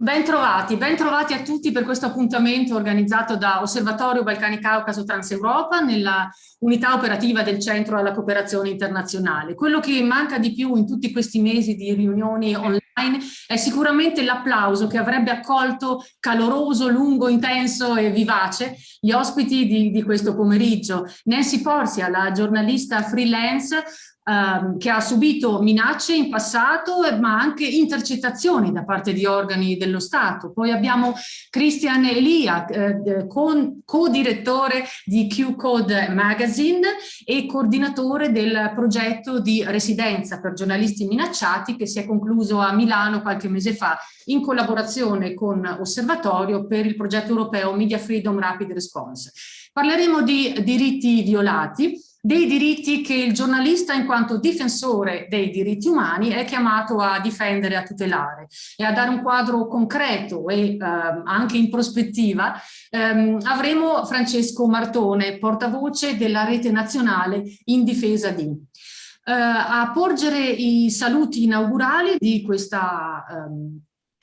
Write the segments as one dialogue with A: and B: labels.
A: Bentrovati, bentrovati a tutti per questo appuntamento organizzato da Osservatorio Balcani Caucaso Transeuropa nella unità operativa del Centro alla Cooperazione Internazionale. Quello che manca di più in tutti questi mesi di riunioni online è sicuramente l'applauso che avrebbe accolto caloroso, lungo, intenso e vivace gli ospiti di, di questo pomeriggio. Nancy Porzia, la giornalista freelance, ehm, che ha subito minacce in passato, eh, ma anche intercettazioni da parte di organi dello Stato. Poi abbiamo Christian Elia, eh, co-direttore di Q-Code Magazine e coordinatore del progetto di residenza per giornalisti minacciati che si è concluso a Milano qualche mese fa in collaborazione con Osservatorio per il progetto europeo Media Freedom Rapid Response. Parleremo di diritti violati, dei diritti che il giornalista in quanto difensore dei diritti umani è chiamato a difendere, a tutelare e a dare un quadro concreto e eh, anche in prospettiva ehm, avremo Francesco Martone, portavoce della rete nazionale in difesa di. Eh, a porgere i saluti inaugurali di questa ehm,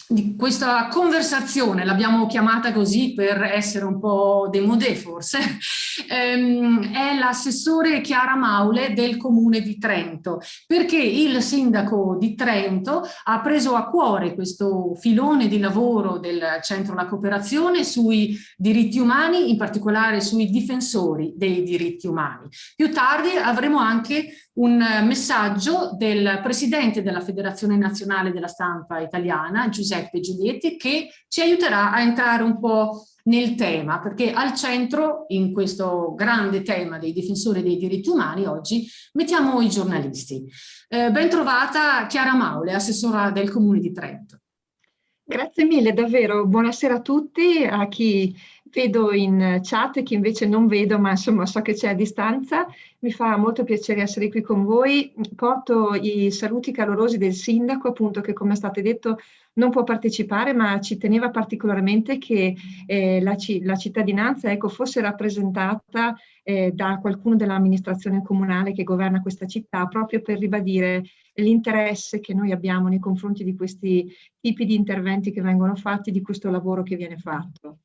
A: di questa conversazione, l'abbiamo chiamata così per essere un po' demodé forse, ehm, è l'assessore Chiara Maule del Comune di Trento, perché il sindaco di Trento ha preso a cuore questo filone di lavoro del Centro alla Cooperazione sui diritti umani, in particolare sui difensori dei diritti umani. Più tardi avremo anche un messaggio del presidente della Federazione Nazionale della Stampa Italiana, Giuseppe Giulietti, che ci aiuterà a entrare un po' nel tema, perché al centro, in questo grande tema dei difensori dei diritti umani, oggi mettiamo i giornalisti. Eh, ben trovata Chiara Maule, assessora del Comune di Trento.
B: Grazie mille, davvero. Buonasera a tutti, a chi vedo in chat e chi invece non vedo, ma insomma so che c'è a distanza. Mi fa molto piacere essere qui con voi. Porto i saluti calorosi del sindaco, appunto, che come è stato detto non può partecipare, ma ci teneva particolarmente che eh, la, la, cittadinanza ecco, fosse rappresentata eh, da qualcuno dell'amministrazione comunale che governa questa città, proprio per ribadire l'interesse che noi abbiamo nei confronti di questi tipi di interventi che vengono fatti, di questo lavoro che viene fatto.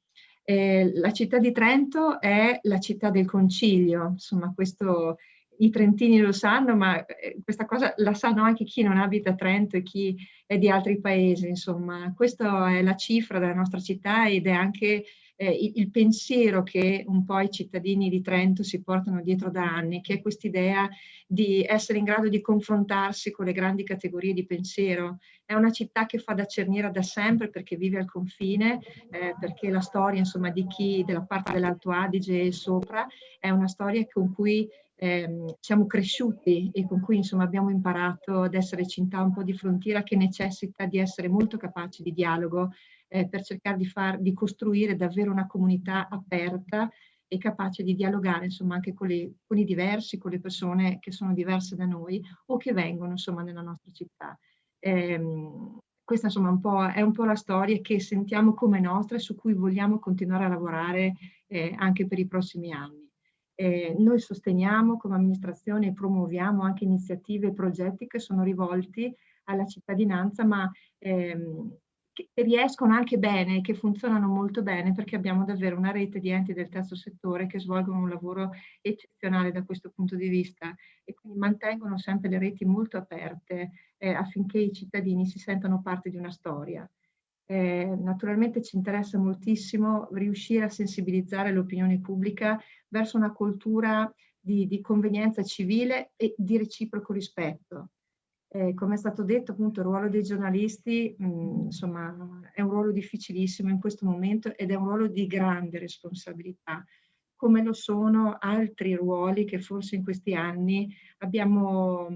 B: Eh, la città di Trento è la città del concilio, insomma questo i trentini lo sanno, ma eh, questa cosa la sanno anche chi non abita a Trento e chi è di altri paesi, insomma. Questa è la cifra della nostra città ed è anche eh, il, il, pensiero che un po' i cittadini di Trento si portano dietro da anni, che è quest'idea di essere in grado di confrontarsi con le grandi categorie di pensiero. È una città che fa da cerniera da sempre perché vive al confine, eh, perché la storia insomma, di chi della parte dell'Alto Adige e sopra è una storia con cui ehm, siamo cresciuti e con cui insomma, abbiamo imparato ad essere città un po' di frontiera che necessita di essere molto capaci di dialogo eh, per cercare di, far, di costruire davvero una comunità aperta e capace di dialogare insomma anche con, le, con, i diversi, con le persone che sono diverse da noi o che vengono insomma nella nostra città. Eh, questa insomma un è un po' la storia che sentiamo come nostra e su cui vogliamo continuare a lavorare eh, anche per i prossimi anni. Eh, noi sosteniamo come amministrazione e promuoviamo anche iniziative e progetti che sono rivolti alla cittadinanza, ma ehm, che riescono anche bene, che funzionano molto bene perché abbiamo davvero una rete di enti del terzo settore che svolgono un lavoro eccezionale da questo punto di vista e quindi mantengono sempre le reti molto aperte eh, affinché i cittadini si sentano parte di una storia. Eh, naturalmente ci interessa moltissimo riuscire a sensibilizzare l'opinione pubblica verso una cultura di, di convenienza civile e di reciproco rispetto. Eh, come è stato detto, appunto, il ruolo dei giornalisti mh, mm, insomma, è un ruolo difficilissimo in questo momento ed è un ruolo di grande responsabilità, come lo sono altri ruoli che forse in questi anni abbiamo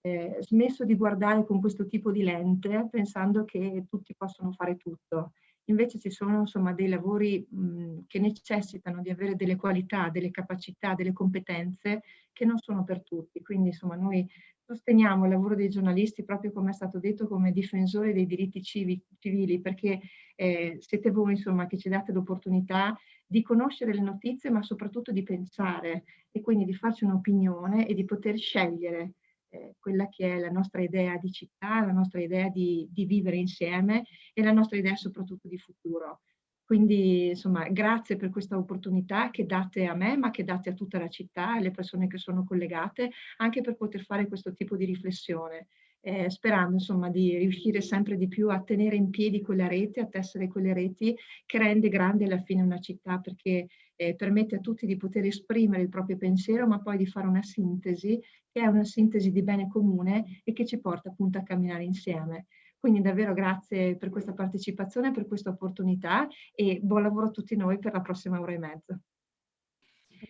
B: eh, smesso di guardare con questo tipo di lente pensando che tutti possono fare tutto. Invece ci sono insomma dei lavori mh, che necessitano di avere delle qualità, delle capacità, delle competenze che non sono per tutti. Quindi insomma noi sosteniamo il lavoro dei giornalisti proprio come è stato detto come difensori dei diritti civili perché eh, siete voi insomma che ci date l'opportunità di conoscere le notizie ma soprattutto di pensare e quindi di farci un'opinione e di poter scegliere eh, quella che è la nostra idea di città, la nostra idea di, di vivere insieme e la nostra idea soprattutto di futuro. Quindi insomma grazie per questa opportunità che date a me ma che date a tutta la città e alle persone che sono collegate anche per poter fare questo tipo di riflessione. Eh, sperando insomma di riuscire sempre di più a tenere in piedi quella rete, a tessere quelle reti che rende grande alla fine una città perché eh, permette a tutti di poter esprimere il proprio pensiero ma poi di fare una sintesi che è una sintesi di bene comune e che ci porta appunto a camminare insieme. Quindi davvero grazie per questa partecipazione, per questa opportunità e buon lavoro a tutti noi per la prossima ora e mezza.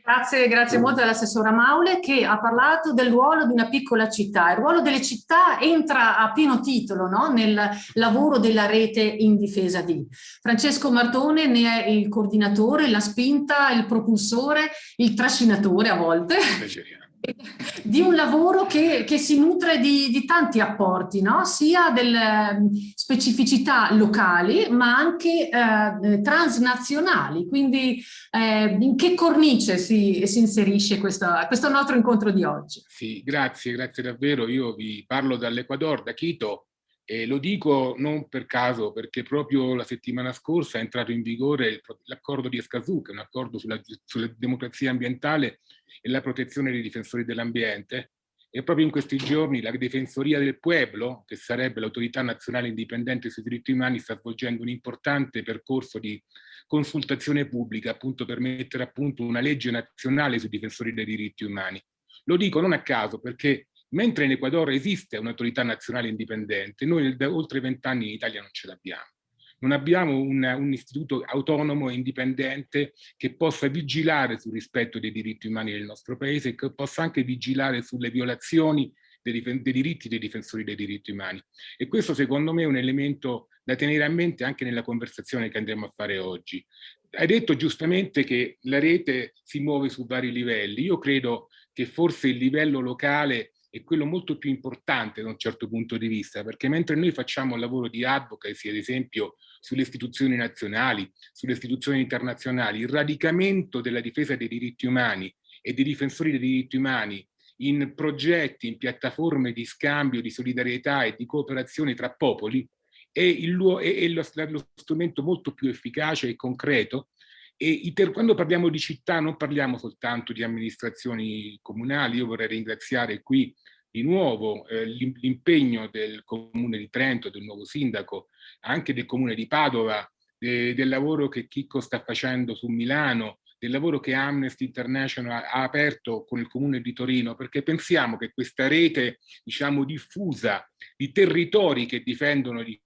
A: Grazie, grazie molto all'assessora Maule che ha parlato del ruolo di una piccola città. Il ruolo delle città entra a pieno titolo no? nel lavoro della rete in difesa di. Francesco Martone ne è il coordinatore, la spinta, il propulsore, il trascinatore a volte. Piacere di un lavoro che, che si nutre di, di, tanti apporti, no? sia delle mm, specificità locali ma anche eh, transnazionali, quindi eh, in che cornice si, si inserisce questo, questo nostro incontro di oggi?
C: Sì, grazie, grazie davvero. Io vi parlo dall'Ecuador, da Quito, e lo dico non per caso, perché proprio la settimana scorsa è entrato in vigore l'accordo di Escazú, che è un accordo sulla, sulla democrazia ambientale e la protezione dei difensori dell'ambiente, e proprio in questi giorni la Difensoria del Pueblo, che sarebbe l'autorità nazionale indipendente sui diritti umani, sta svolgendo un importante percorso di consultazione pubblica appunto per mettere a punto una legge nazionale sui difensori dei diritti umani. Lo dico non a caso perché mentre in Ecuador esiste un'autorità nazionale indipendente, noi da oltre vent'anni in Italia non ce l'abbiamo non abbiamo un, un, istituto autonomo e indipendente che possa vigilare sul rispetto dei diritti umani del nostro paese e che possa anche vigilare sulle violazioni dei, dei diritti dei difensori dei diritti umani. E questo secondo me è un elemento da tenere a mente anche nella conversazione che andremo a fare oggi. Hai detto giustamente che la rete si muove su vari livelli. Io credo che forse il livello locale è quello molto più importante da un certo punto di vista, perché mentre noi facciamo il lavoro di advocacy, ad esempio, sulle istituzioni nazionali, sulle istituzioni internazionali, il radicamento della difesa dei diritti umani e dei difensori dei diritti umani in progetti, in piattaforme di scambio, di solidarietà e di cooperazione tra popoli, è, il, è, è lo, lo strumento molto più efficace e concreto e quando parliamo di città non parliamo soltanto di amministrazioni comunali, io vorrei ringraziare qui di nuovo eh, l'impegno del comune di Trento, del nuovo sindaco, anche del comune di Padova, de, del lavoro che Chicco sta facendo su Milano, del lavoro che Amnesty International ha aperto con il comune di Torino, perché pensiamo che questa rete, diciamo, diffusa di territori che difendono i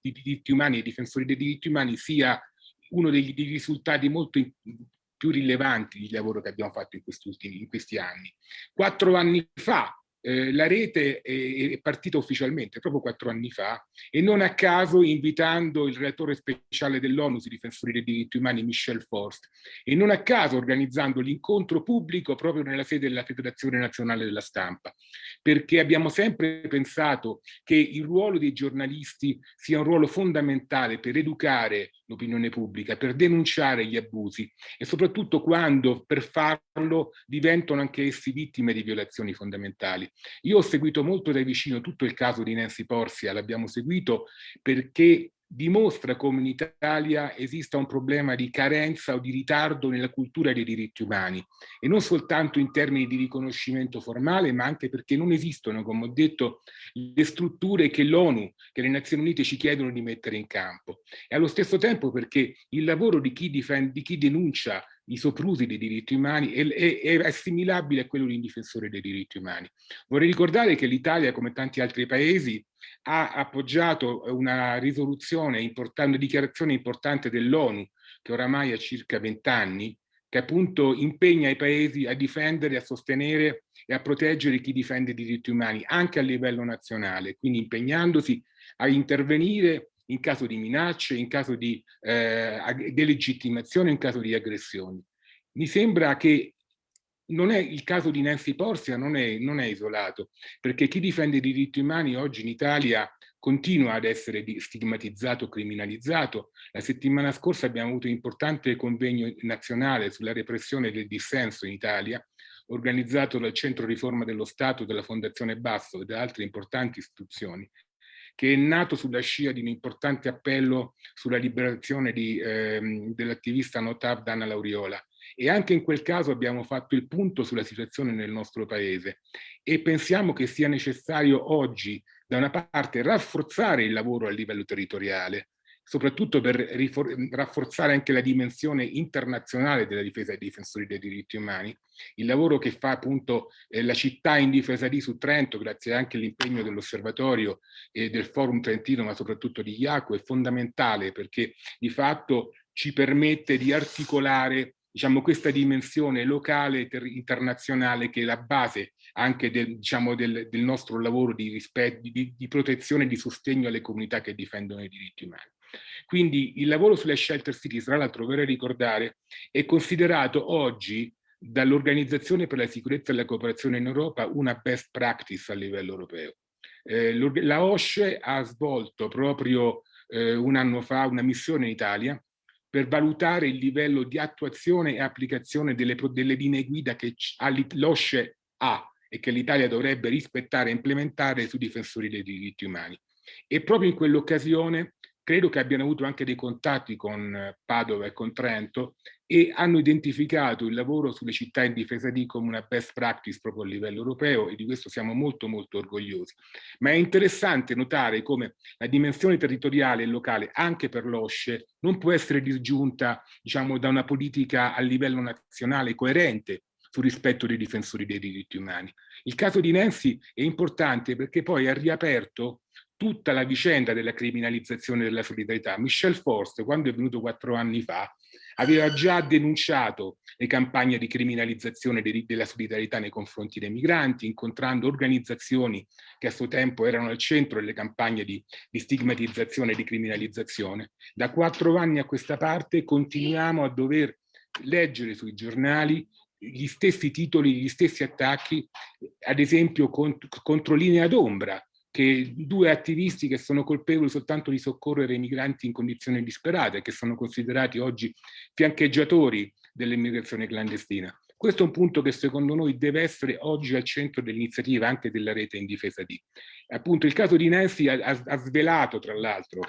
C: diritti umani e i difensori dei diritti umani sia uno dei, dei risultati molto più rilevanti di lavoro che abbiamo fatto in questi, ultimi, in questi anni. Quattro anni fa eh, la rete è, è, partita ufficialmente proprio quattro anni fa e non a caso invitando il relatore speciale dell'ONU sui difensori dei diritti umani Michel Forst e non a caso organizzando l'incontro pubblico proprio nella sede della Federazione Nazionale della Stampa perché abbiamo sempre pensato che il ruolo dei giornalisti sia un ruolo fondamentale per educare l'opinione pubblica, per denunciare gli abusi e soprattutto quando per farlo diventano anche essi vittime di violazioni fondamentali. Io ho seguito molto da vicino tutto il caso di Nancy Porcia, l'abbiamo seguito perché dimostra come in Italia esista un problema di carenza o di ritardo nella cultura dei diritti umani e non soltanto in termini di riconoscimento formale ma anche perché non esistono, come ho detto, le strutture che l'ONU, che le Nazioni Unite ci chiedono di mettere in campo e allo stesso tempo perché il lavoro di chi, difende, di chi denuncia i soprusi dei diritti umani è, è, è, assimilabile a quello di un difensore dei diritti umani. Vorrei ricordare che l'Italia, come tanti altri paesi, ha appoggiato una risoluzione importante, una dichiarazione importante dell'ONU, che oramai ha circa vent'anni, che appunto impegna i paesi a difendere, a sostenere e a proteggere chi difende i diritti umani, anche a livello nazionale, quindi impegnandosi a intervenire in caso di minacce, in caso di eh, delegittimazione, in caso di aggressioni. Mi sembra che non è il caso di Nancy Porsia, non è, non è isolato, perché chi difende i diritti umani oggi in Italia continua ad essere stigmatizzato, criminalizzato. La settimana scorsa abbiamo avuto un importante convegno nazionale sulla repressione del dissenso in Italia, organizzato dal Centro Riforma dello Stato, della Fondazione Basso e da altre importanti istituzioni, che è nato sulla scia di un importante appello sulla liberazione ehm, dell'attivista Notab Dana Lauriola. E anche in quel caso abbiamo fatto il punto sulla situazione nel nostro paese e pensiamo che sia necessario oggi, da una parte, rafforzare il lavoro a livello territoriale, soprattutto per rafforzare anche la dimensione internazionale della difesa dei difensori dei diritti umani. Il lavoro che fa appunto eh, la città in difesa di su Trento, grazie anche all'impegno dell'osservatorio e del forum trentino, ma soprattutto di IACO, è fondamentale perché di fatto ci permette di articolare diciamo, questa dimensione locale e internazionale che è la base anche del, diciamo, del, del nostro lavoro di, rispetto, di, di protezione e di sostegno alle comunità che difendono i diritti umani. Quindi il lavoro sulle shelter cities, tra l'altro vorrei ricordare, è considerato oggi dall'Organizzazione per la sicurezza e la cooperazione in Europa una best practice a livello europeo. Eh, la OSCE ha svolto proprio eh, un anno fa una missione in Italia per valutare il livello di attuazione e applicazione delle, delle linee guida che l'OSCE ha e che l'Italia dovrebbe rispettare e implementare sui difensori dei diritti umani. E proprio in quell'occasione credo che abbiano avuto anche dei contatti con eh, Padova e con Trento e hanno identificato il lavoro sulle città in difesa di come una best practice proprio a livello europeo e di questo siamo molto molto orgogliosi. Ma è interessante notare come la dimensione territoriale e locale anche per l'OSCE non può essere disgiunta diciamo, da una politica a livello nazionale coerente sul rispetto dei difensori dei diritti umani. Il caso di Nancy è importante perché poi ha riaperto tutta la vicenda della criminalizzazione della solidarietà. Michel Forst, quando è venuto quattro anni fa, aveva già denunciato le campagne di criminalizzazione della solidarietà nei confronti dei migranti, incontrando organizzazioni che a suo tempo erano al centro delle campagne di, di stigmatizzazione e di criminalizzazione. Da quattro anni a questa parte continuiamo a dover leggere sui giornali gli stessi titoli, gli stessi attacchi, ad esempio cont contro linea d'ombra, che due attivisti che sono colpevoli soltanto di soccorrere i migranti in condizioni disperate, che sono considerati oggi fiancheggiatori dell'immigrazione clandestina. Questo è un punto che secondo noi deve essere oggi al centro dell'iniziativa anche della rete in difesa di. Appunto il caso di Nancy ha, ha svelato tra l'altro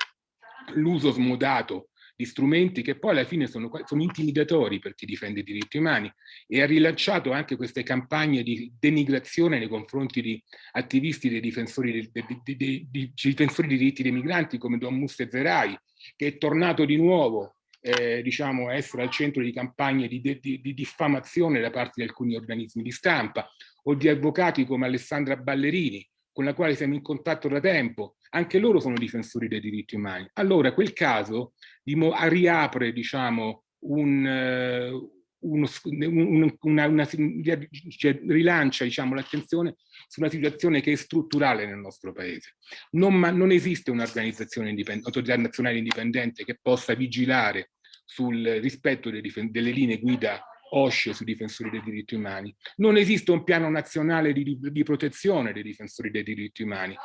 C: l'uso smodato di strumenti che poi alla fine sono, sono, intimidatori per chi difende i diritti umani e ha rilanciato anche queste campagne di denigrazione nei confronti di attivisti dei difensori, dei, dei, dei, dei difensori dei diritti dei migranti come Don Musse Zerai, che è tornato di nuovo eh, diciamo, a essere al centro di campagne di, di, di diffamazione da parte di alcuni organismi di stampa o di avvocati come Alessandra Ballerini, con la quale siamo in contatto da tempo, anche loro sono difensori dei diritti umani. Allora quel caso riapre diciamo, un, uh, uno, un, una, una, cioè, rilancia diciamo, l'attenzione su una situazione che è strutturale nel nostro paese. Non, ma, non esiste un'organizzazione autorità nazionale indipendente che possa vigilare sul rispetto delle, delle linee guida OSCE sui difensori dei diritti umani. Non esiste un piano nazionale di, di protezione dei difensori dei diritti umani,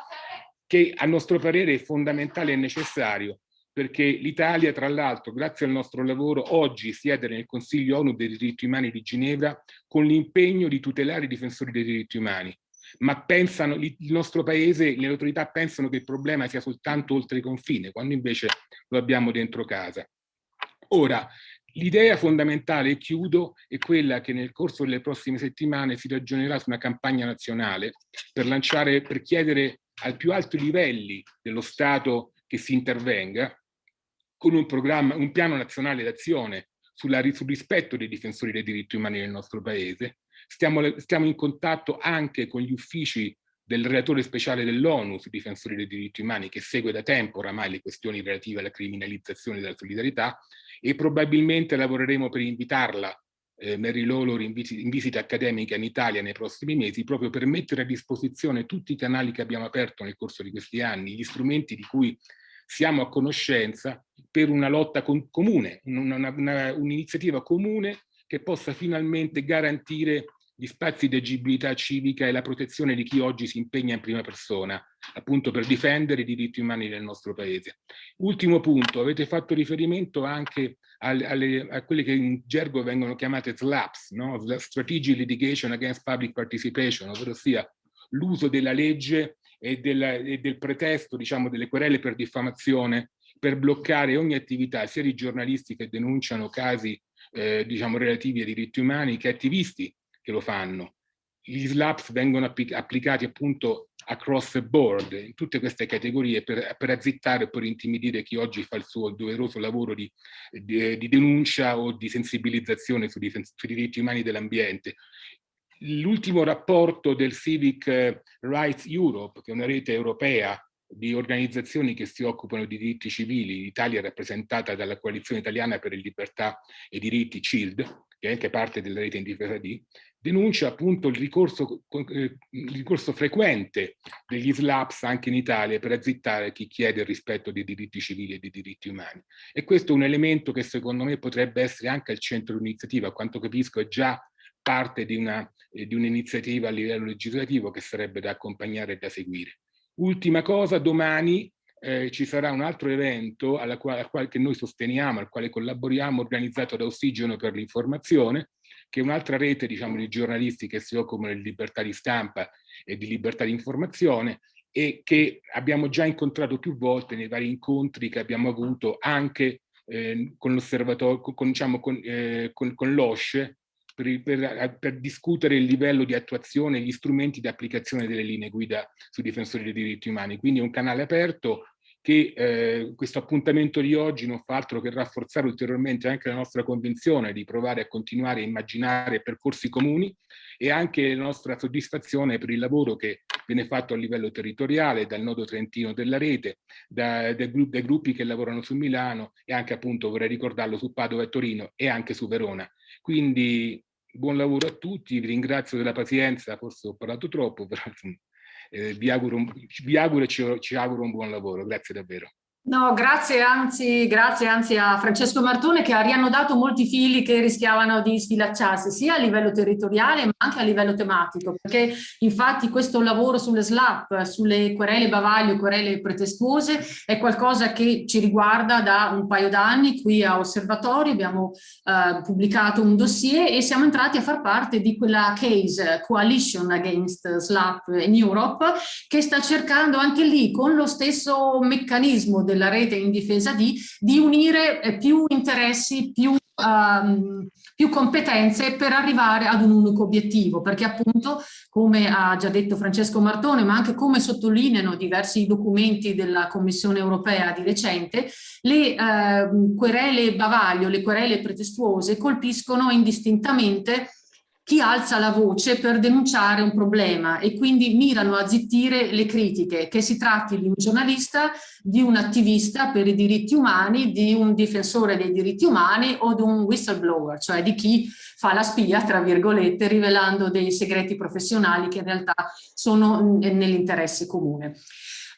C: che a nostro parere è fondamentale e necessario, perché l'Italia, tra l'altro, grazie al nostro lavoro, oggi siede nel Consiglio ONU dei diritti umani di Ginevra con l'impegno di tutelare i difensori dei diritti umani. Ma pensano, il nostro paese, le autorità pensano che il problema sia soltanto oltre i confini, quando invece lo abbiamo dentro casa. Ora, L'idea fondamentale, e chiudo, è quella che nel corso delle prossime settimane si ragionerà su una campagna nazionale per lanciare, per chiedere ai più alti livelli dello Stato che si intervenga con un programma, un piano nazionale d'azione sul rispetto dei difensori dei diritti umani nel nostro paese. Stiamo, stiamo in contatto anche con gli uffici del relatore speciale dell'ONU sui difensori dei diritti umani che segue da tempo oramai le questioni relative alla criminalizzazione della solidarietà e probabilmente lavoreremo per invitarla eh, Mary Lawlor in, vis in visita accademica in Italia nei prossimi mesi proprio per mettere a disposizione tutti i canali che abbiamo aperto nel corso di questi anni, gli strumenti di cui siamo a conoscenza per una lotta con comune, un'iniziativa un comune che possa finalmente garantire gli spazi di agibilità civica e la protezione di chi oggi si impegna in prima persona, appunto per difendere i diritti umani del nostro paese. Ultimo punto, avete fatto riferimento anche alle, alle, a quelle che in gergo vengono chiamate SLAPS, no? Strategic Litigation Against Public Participation, ovvero l'uso della legge e, della, e del pretesto, diciamo, delle querele per diffamazione per bloccare ogni attività sia di giornalisti che denunciano casi eh, diciamo relativi ai diritti umani che attivisti che lo fanno. Gli SLAPS vengono applicati appunto across the board in tutte queste categorie per, per azzittare e per intimidire chi oggi fa il suo doveroso lavoro di, di, di denuncia o di sensibilizzazione sui, sui diritti umani dell'ambiente. L'ultimo rapporto del Civic Rights Europe, che è una rete europea di organizzazioni che si occupano di diritti civili, l'Italia è rappresentata dalla Coalizione Italiana per le Libertà e Diritti CILD, che è anche parte della rete in difesa di, denuncia appunto il ricorso, eh, il ricorso frequente degli SLAPS anche in Italia per azzittare chi chiede il rispetto dei diritti civili e dei diritti umani. E questo è un elemento che secondo me potrebbe essere anche al centro di un'iniziativa, a quanto capisco è già parte di un'iniziativa un a livello legislativo che sarebbe da accompagnare e da seguire. Ultima cosa, domani eh, ci sarà un altro evento alla quale, al quale, che noi sosteniamo, al quale collaboriamo, organizzato da Ossigeno per l'informazione, che è un'altra rete diciamo, di giornalisti che si occupano di libertà di stampa e di libertà di informazione e che abbiamo già incontrato più volte nei vari incontri che abbiamo avuto anche eh, con l'osservatorio, con, diciamo, con, eh, con, con l'OSCE, per, per, per, discutere il livello di attuazione e gli strumenti di applicazione delle linee guida sui difensori dei diritti umani. Quindi è un canale aperto che eh, questo appuntamento di oggi non fa altro che rafforzare ulteriormente anche la nostra convinzione di provare a continuare a immaginare percorsi comuni e anche la nostra soddisfazione per il lavoro che viene fatto a livello territoriale dal nodo trentino della rete, da, dai, dai gruppi che lavorano su Milano e anche appunto vorrei ricordarlo su Padova e Torino e anche su Verona. Quindi buon lavoro a tutti, vi ringrazio della pazienza, forse ho parlato troppo, però eh, vi, auguro, vi auguro e ci, ci auguro un buon lavoro, grazie davvero.
A: No, grazie anzi, grazie anzi a Francesco Martone che ha riannodato molti fili che rischiavano di sfilacciarsi sia a livello territoriale ma anche a livello tematico perché infatti questo lavoro sulle SLAP, sulle querele bavaglio, querele pretestuose è qualcosa che ci riguarda da un paio d'anni qui a Osservatorio, abbiamo eh, pubblicato un dossier e siamo entrati a far parte di quella case Coalition Against SLAP in Europe che sta cercando anche lì con lo stesso meccanismo della rete in difesa di, di unire eh, più interessi, più, um, più competenze per arrivare ad un unico obiettivo, perché appunto, come ha già detto Francesco Martone, ma anche come sottolineano diversi documenti della Commissione europea di recente, le eh, querele bavaglio, le querele pretestuose colpiscono indistintamente chi alza la voce per denunciare un problema e quindi mirano a zittire le critiche, che si tratti di un giornalista, di un attivista per i diritti umani, di un difensore dei diritti umani o di un whistleblower, cioè di chi fa la spia, tra virgolette, rivelando dei segreti professionali che in realtà sono nell'interesse comune.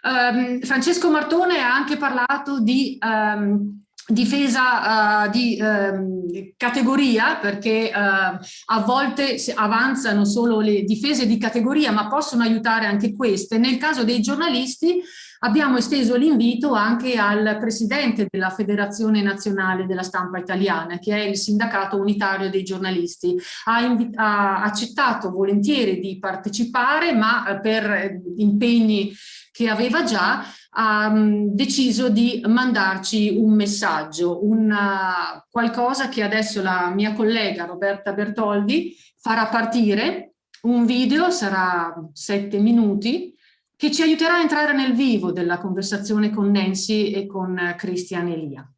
A: Um, Francesco Martone ha anche parlato di um, difesa uh, di uh, categoria perché uh, a volte avanzano solo le difese di categoria ma possono aiutare anche queste. Nel caso dei giornalisti abbiamo esteso l'invito anche al presidente della Federazione Nazionale della Stampa Italiana che è il sindacato unitario dei giornalisti. Ha, ha accettato volentieri di partecipare ma eh, per impegni che aveva già ha um, deciso di mandarci un messaggio, una, qualcosa che adesso la mia collega Roberta Bertoldi farà partire, un video, sarà sette minuti, che ci aiuterà a entrare nel vivo della conversazione con Nancy e con Christian Elia.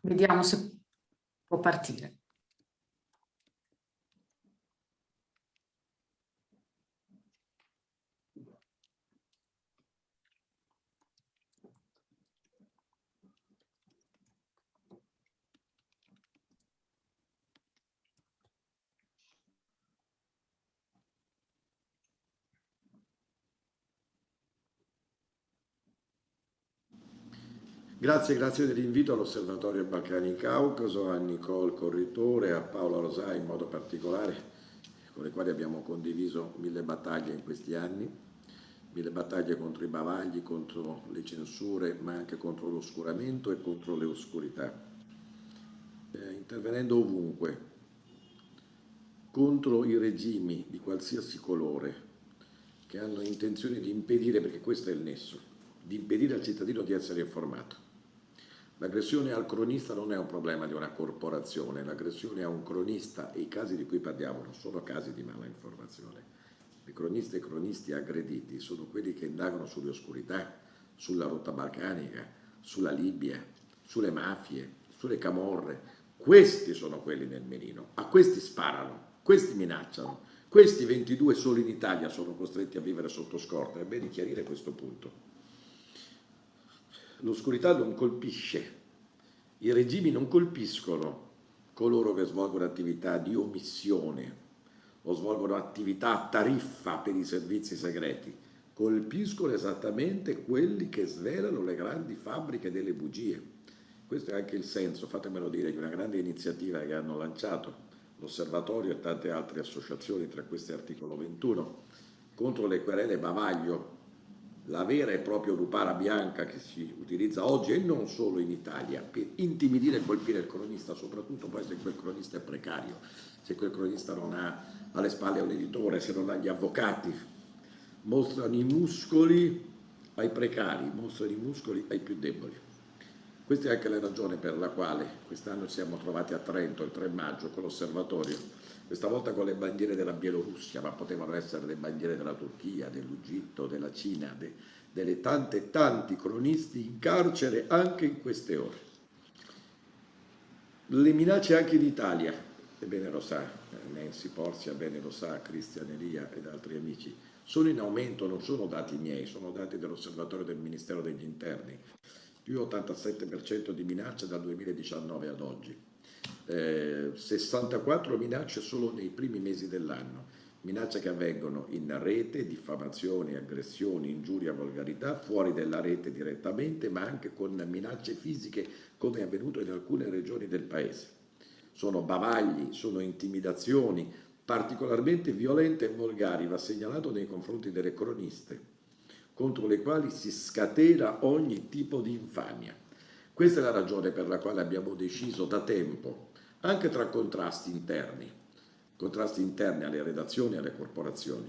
A: Vediamo se può partire.
D: Grazie, grazie dell'invito all'Osservatorio Balcani Caucaso, a Nicole Corritore, a Paola Rosai in modo particolare, con le quali abbiamo condiviso mille battaglie in questi anni, mille battaglie contro i bavagli, contro le censure, ma anche contro l'oscuramento e contro le oscurità, eh, intervenendo ovunque, contro i regimi di qualsiasi colore che hanno intenzione di impedire, perché questo è il nesso, di impedire al cittadino di essere informato L'aggressione al cronista non è un problema di una corporazione, l'aggressione a un cronista e i casi di cui parliamo non sono casi di mala informazione. I cronisti e cronisti aggrediti sono quelli che indagano sulle oscurità, sulla rotta balcanica, sulla Libia, sulle mafie, sulle camorre. Questi sono quelli nel menino, a questi sparano, questi minacciano, questi 22 solo in Italia sono costretti a vivere sotto scorta, è bene chiarire questo punto. L'oscurità non colpisce, i regimi non colpiscono coloro che svolgono attività di omissione o svolgono attività a tariffa per i servizi segreti, colpiscono esattamente quelli che svelano le grandi fabbriche delle bugie. Questo è anche il senso, fatemelo dire, di una grande iniziativa che hanno lanciato l'Osservatorio e tante altre associazioni, tra queste articolo 21, contro le querele bavaglio la vera e propria lupara bianca che si utilizza oggi e non solo in Italia per intimidire e colpire il cronista, soprattutto poi se quel cronista è precario, se quel cronista non ha alle spalle un editore, se non ha gli avvocati, mostrano i muscoli ai precari, mostrano i muscoli ai più deboli. Questa è anche la ragione per la quale quest'anno ci siamo trovati a Trento il 3 maggio con l'osservatorio questa volta con le bandiere della Bielorussia, ma potevano essere le bandiere della Turchia, dell'Egitto, della Cina, de, delle tante tanti cronisti in carcere anche in queste ore. Le minacce anche in Italia, e bene lo sa eh, Nancy Porzia, bene lo sa Cristian Elia ed altri amici, sono in aumento, non sono dati miei, sono dati dell'osservatorio del Ministero degli Interni, più 87% di minacce dal 2019 ad oggi eh, 64 minacce solo nei primi mesi dell'anno, minacce che avvengono in rete, diffamazioni, aggressioni, ingiuria, volgarità, fuori dalla rete direttamente, ma anche con minacce fisiche come è avvenuto in alcune regioni del paese. Sono bavagli, sono intimidazioni particolarmente violente e volgari, va segnalato nei confronti delle croniste, contro le quali si scatena ogni tipo di infamia. Questa è la ragione per la quale abbiamo deciso da tempo anche tra contrasti interni, contrasti interni alle redazioni e alle corporazioni,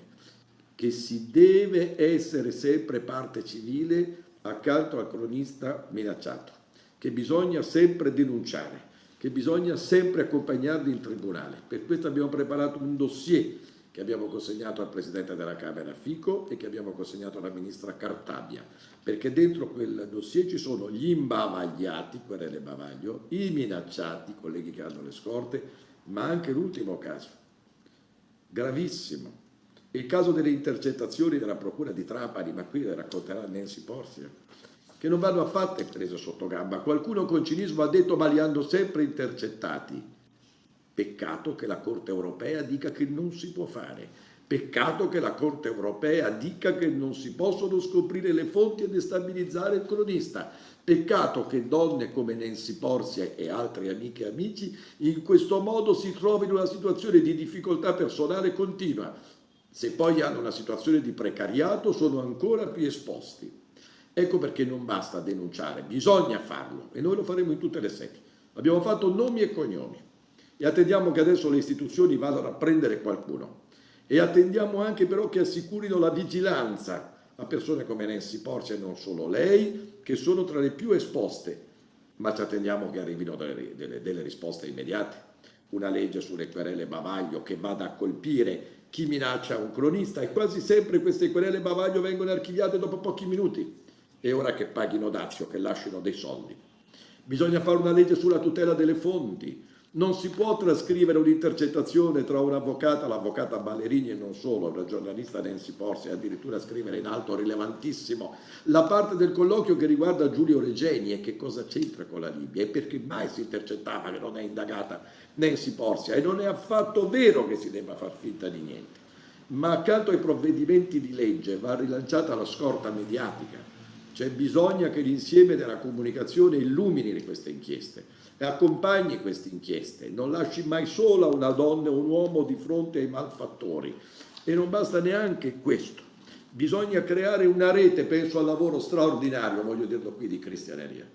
D: che si deve essere sempre parte civile accanto al cronista minacciato, che bisogna sempre denunciare, che bisogna sempre accompagnarli in tribunale. Per questo abbiamo preparato un dossier che abbiamo consegnato al Presidente della Camera Fico e che abbiamo consegnato alla Ministra Cartabia, perché dentro quel dossier ci sono gli imbavagliati, querele bavaglio, i minacciati, colleghi che hanno le scorte, ma anche l'ultimo caso, gravissimo, il caso delle intercettazioni della Procura di Trapani, ma qui le racconterà Nancy Porzia, che non vanno affatto prese sotto gamba. Qualcuno con cinismo ha detto ma li hanno sempre intercettati. Peccato che la Corte europea dica che non si può fare. Peccato che la Corte europea dica che non si possono scoprire le fonti e destabilizzare il cronista. Peccato che donne come Nancy Porzia e altre amiche e amici in questo modo si trovino in una situazione di difficoltà personale continua. Se poi hanno una situazione di precariato sono ancora più esposti. Ecco perché non basta denunciare, bisogna farlo e noi lo faremo in tutte le sedi. Abbiamo fatto nomi e cognomi e attendiamo che adesso le istituzioni vadano a prendere qualcuno e attendiamo anche però che assicurino la vigilanza a persone come Nancy Porcia e non solo lei, che sono tra le più esposte, ma ci attendiamo che arrivino delle, delle, delle risposte immediate. Una legge sulle querele bavaglio che vada a colpire chi minaccia un cronista e quasi sempre queste querele bavaglio vengono archiviate dopo pochi minuti. È ora che paghino dazio, che lasciano dei soldi. Bisogna fare una legge sulla tutela delle fonti, non si può trascrivere un'intercettazione tra un'avvocata, l'avvocata Ballerini e non solo, la giornalista Nancy Porsi, addirittura scrivere in alto rilevantissimo. La parte del colloquio che riguarda Giulio Regeni e che cosa c'entra con la Libia? E perché mai si intercettava che non è indagata Nancy Porsia e non è affatto vero che si debba far finta di niente. Ma accanto ai provvedimenti di legge va rilanciata la scorta mediatica. Cioè bisogna che l'insieme della comunicazione illumini queste inchieste e accompagni queste inchieste, non lasci mai sola una donna o un uomo di fronte ai malfattori. E non basta neanche questo. Bisogna creare una rete, penso al lavoro straordinario, voglio dirlo qui, di cristianeria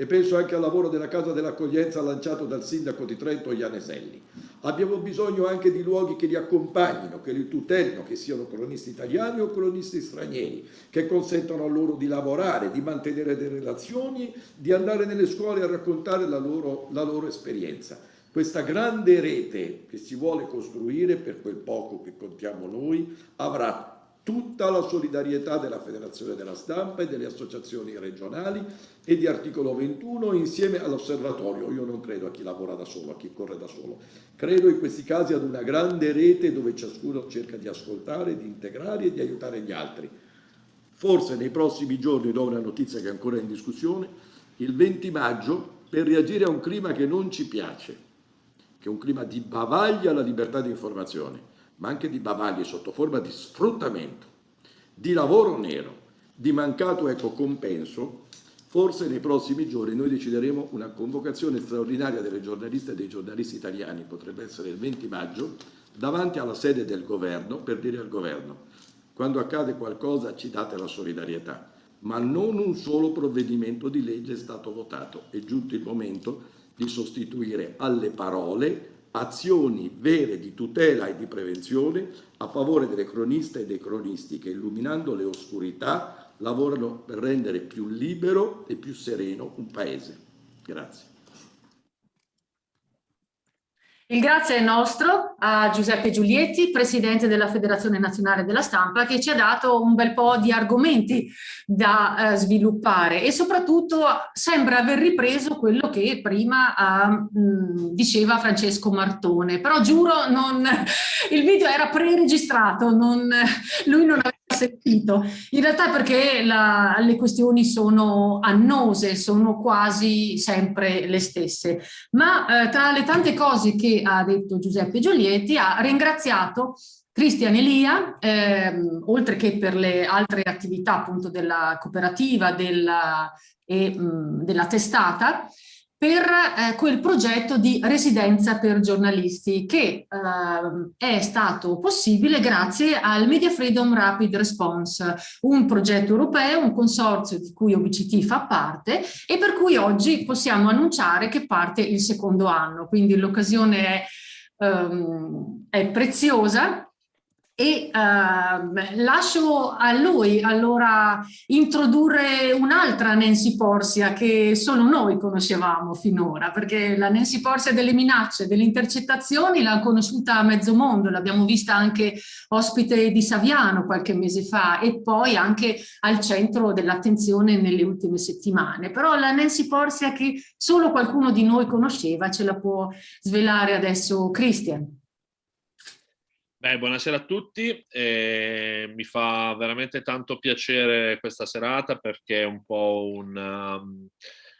D: e penso anche al lavoro della Casa dell'Accoglienza lanciato dal sindaco di Trento Ianeselli. Abbiamo bisogno anche di luoghi che li accompagnino, che li tutelino, che siano cronisti italiani o cronisti stranieri, che consentano a loro di lavorare, di mantenere delle relazioni, di andare nelle scuole a raccontare la loro, la loro esperienza. Questa grande rete che si vuole costruire, per quel poco che contiamo noi, avrà tutta la solidarietà della Federazione della Stampa e delle associazioni regionali e di articolo 21 insieme all'osservatorio. Io non credo a chi lavora da solo, a chi corre da solo. Credo in questi casi ad una grande rete dove ciascuno cerca di ascoltare, di integrare e di aiutare gli altri. Forse nei prossimi giorni, do una notizia che è ancora in discussione, il 20 maggio, per reagire a un clima che non ci piace, che è un clima di bavaglia alla libertà di informazione, ma anche di bavaglie sotto forma di sfruttamento, di lavoro nero, di mancato ecco, compenso, forse nei prossimi giorni noi decideremo una convocazione straordinaria delle giornaliste e dei giornalisti italiani, potrebbe essere il 20 maggio, davanti alla sede del governo per dire al governo quando accade qualcosa ci date la solidarietà, ma non un solo provvedimento di legge è stato votato. È giunto il momento di sostituire alle parole azioni vere di tutela e di prevenzione a favore delle croniste e dei cronisti che illuminando le oscurità lavorano per rendere più libero e più sereno un paese. Grazie.
A: Il grazie è nostro a Giuseppe Giulietti, Presidente della Federazione Nazionale della Stampa, che ci ha dato un bel po' di argomenti da eh, sviluppare e soprattutto sembra aver ripreso quello che prima eh, diceva Francesco Martone, però giuro non, il video era pre-registrato, lui non aveva sentito. In realtà perché la, le questioni sono annose, sono quasi sempre le stesse. Ma eh, tra le tante cose che ha detto Giuseppe Giolietti ha ringraziato Cristian Elia, ehm, oltre che per le altre attività appunto della cooperativa della, e mh, della testata, per eh, quel progetto di residenza per giornalisti che eh, è stato possibile grazie al Media Freedom Rapid Response, un progetto europeo, un consorzio di cui OBCT fa parte e per cui oggi possiamo annunciare che parte il secondo anno, quindi l'occasione è, um, è preziosa e uh, lascio a lui allora introdurre un'altra Nancy Porsia che solo noi conoscevamo finora perché la Nancy Porsia delle minacce, delle intercettazioni l'ha conosciuta a mezzo mondo, l'abbiamo vista anche ospite di Saviano qualche mese fa e poi anche al centro dell'attenzione nelle ultime settimane, però la Nancy Porsia che solo qualcuno di noi conosceva ce la può svelare adesso Christian.
E: Beh, buonasera a tutti, eh, mi fa veramente tanto piacere questa serata perché è un po' un, um,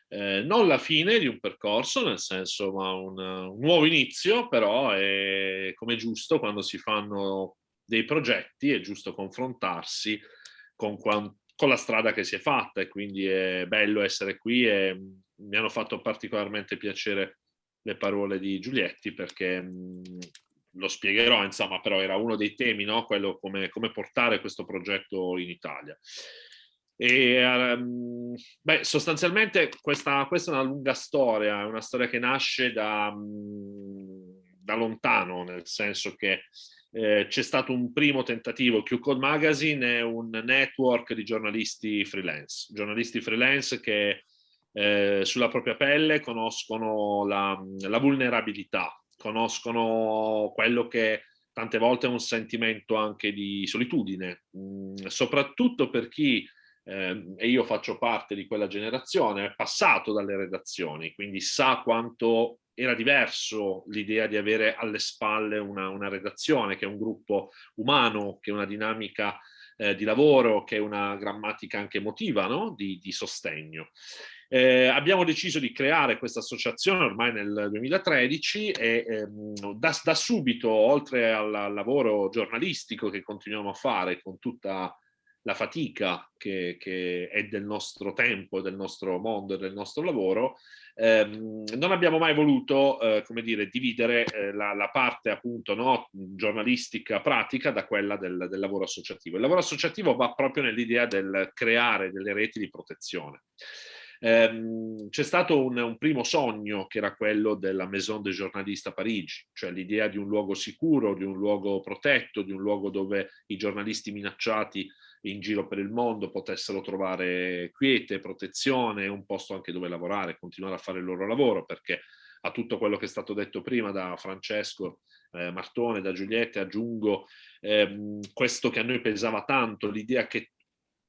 E: eh, non la fine di un percorso, nel senso ma un, un nuovo inizio, però è come giusto quando si fanno dei progetti, è giusto confrontarsi con, con la strada che si è fatta e quindi è bello essere qui e mi hanno fatto particolarmente piacere le parole di Giulietti perché mh, lo spiegherò, insomma, però era uno dei temi, no? quello come, come portare questo progetto in Italia. E, um, beh, sostanzialmente questa, questa, è una lunga storia, è una storia che nasce da, da lontano, nel senso che eh, c'è stato un primo tentativo, Q-Code Magazine è un network di giornalisti freelance, giornalisti freelance che eh, sulla propria pelle conoscono la, la vulnerabilità conoscono quello che tante volte è un sentimento anche di solitudine, mm, soprattutto per chi, eh, e io faccio parte di quella generazione, è passato dalle redazioni, quindi sa quanto era diverso l'idea di avere alle spalle una, una, redazione, che è un gruppo umano, che è una dinamica eh, di lavoro, che è una grammatica anche emotiva no? di, di sostegno. Eh, abbiamo deciso di creare questa associazione ormai nel 2013 e ehm, da, da, subito, oltre al, lavoro giornalistico che continuiamo a fare con tutta la fatica che, che, è del nostro tempo, del nostro mondo e del nostro lavoro, ehm, non abbiamo mai voluto, eh, come dire, dividere eh, la, la, parte appunto no, giornalistica pratica da quella del, del lavoro associativo. Il lavoro associativo va proprio nell'idea del creare delle reti di protezione. Ehm, C'è stato un, un, primo sogno che era quello della Maison des Journalistes a Parigi, cioè l'idea di un luogo sicuro, di un luogo protetto, di un luogo dove i giornalisti minacciati in giro per il mondo potessero trovare quiete, protezione, un posto anche dove lavorare, continuare a fare il loro lavoro, perché a tutto quello che è stato detto prima da Francesco eh, Martone, da Giuliette, aggiungo ehm, questo che a noi pesava tanto, l'idea che